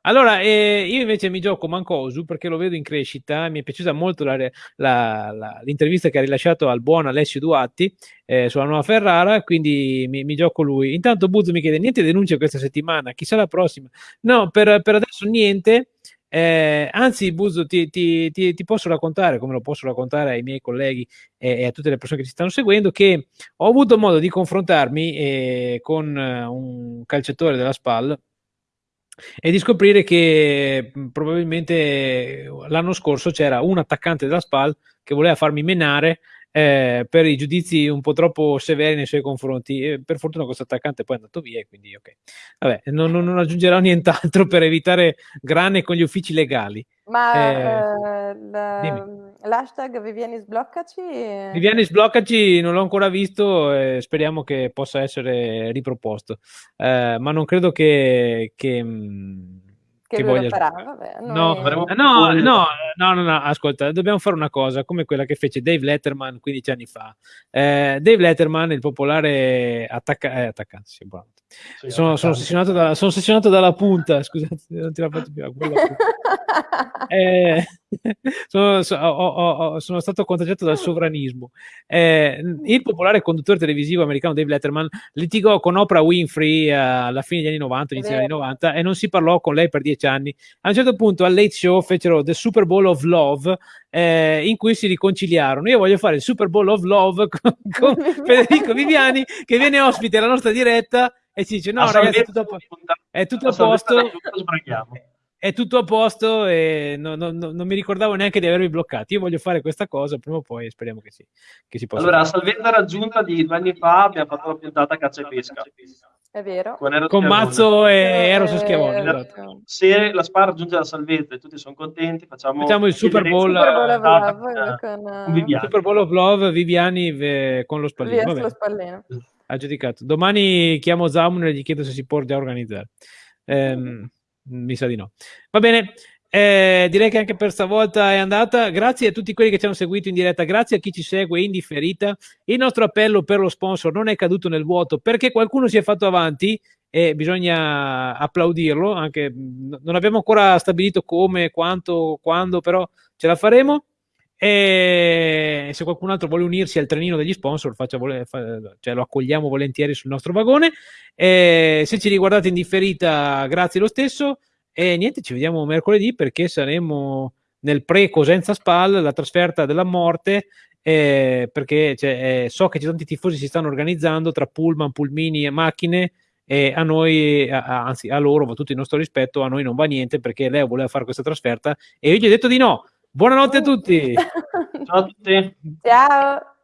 Allora, eh, io invece mi gioco Mancosu perché lo vedo in crescita, mi è piaciuta molto la, la, la, l'intervista che ha rilasciato al buon Alessio Duatti eh, sulla nuova Ferrara, quindi mi, mi, gioco lui. Intanto Buzzo mi chiede, niente denunce questa settimana, chissà la prossima. No, per, per adesso niente, eh, anzi, Buzo, ti, ti, ti, ti, posso raccontare, come lo posso raccontare ai miei colleghi e, e, a tutte le persone che ci stanno seguendo, che ho avuto modo di confrontarmi eh, con un calciatore della SPAL e di scoprire che probabilmente l'anno scorso c'era un attaccante della SPAL che voleva farmi menare eh, per i giudizi un po' troppo severi nei suoi confronti. E per fortuna questo attaccante poi è andato via e quindi ok. Vabbè, non, non aggiungerò *laughs* nient'altro per evitare grane con gli uffici legali. Ma eh, eh, l'hashtag Viviani sbloccaci? Viviani sbloccaci non l'ho ancora visto e speriamo che possa essere riproposto. Eh, ma non credo che... che mm, che, che voglia farà, vabbè, no, no, no, no, no, no, ascolta, dobbiamo fare una cosa come quella che fece Dave Letterman 15 anni fa. Eh, Dave Letterman, il popolare attacca- eh, attaccante, sì, sì, sono, sono, ossessionato da, sono, ossessionato dalla punta, *laughs* scusate, non ti la faccio più. *laughs* eh, *laughs* sono, so, ho, ho, sono, stato contagiato dal sovranismo. Eh, il popolare conduttore televisivo americano Dave Letterman litigò con Oprah Winfrey alla fine degli anni 90, inizio degli anni 90 e non si parlò con lei per dieci anni. A un certo punto al Late Show fecero The Super Bowl of Love eh, in cui si riconciliarono. Io voglio fare il Super Bowl of Love con, con Federico Viviani che viene ospite alla nostra diretta e si dice no ragazzi è tutto a, è tutto a posto è tutto a posto e no, no, no, non mi ricordavo neanche di avervi bloccati io voglio fare questa cosa prima o poi speriamo che, sì, che si possa allora fare. salvezza raggiunta di due anni fa abbiamo fatto la puntata caccia e pesca è vero. Con, con Mazzo e Eros eh, Schiavone. Esatto. Se la Spar raggiunge la salvezza e tutti sono contenti, facciamo, facciamo il Super Bowl, Super Bowl of Love con, Viviani. Super Bowl of Love Viviani con lo spallino. Lo spallino. Ha giudicato. Domani chiamo Zamun e gli chiedo se si può già organizzare. Eh, mi sa di no. Va bene. Eh, direi che anche per stavolta è andata. Grazie a tutti quelli che ci hanno seguito in diretta, grazie a chi ci segue in differita. Il nostro appello per lo sponsor non è caduto nel vuoto perché qualcuno si è fatto avanti e bisogna applaudirlo. Anche, non abbiamo ancora stabilito come, quanto, quando, però ce la faremo. E se qualcun altro vuole unirsi al trenino degli sponsor, faccia, cioè lo accogliamo volentieri sul nostro vagone. E se ci riguardate in differita, grazie lo stesso. E niente, ci vediamo mercoledì perché saremo nel pre-Cosenza Spal, la trasferta della morte, eh, perché cioè, eh, so che tanti tifosi si stanno organizzando tra pullman, pulmini e macchine e a noi, a, anzi a loro va tutto il nostro rispetto, a noi non va niente perché lei voleva fare questa trasferta e io gli ho detto di no. Buonanotte a tutti. *laughs* Ciao a tutti. Ciao.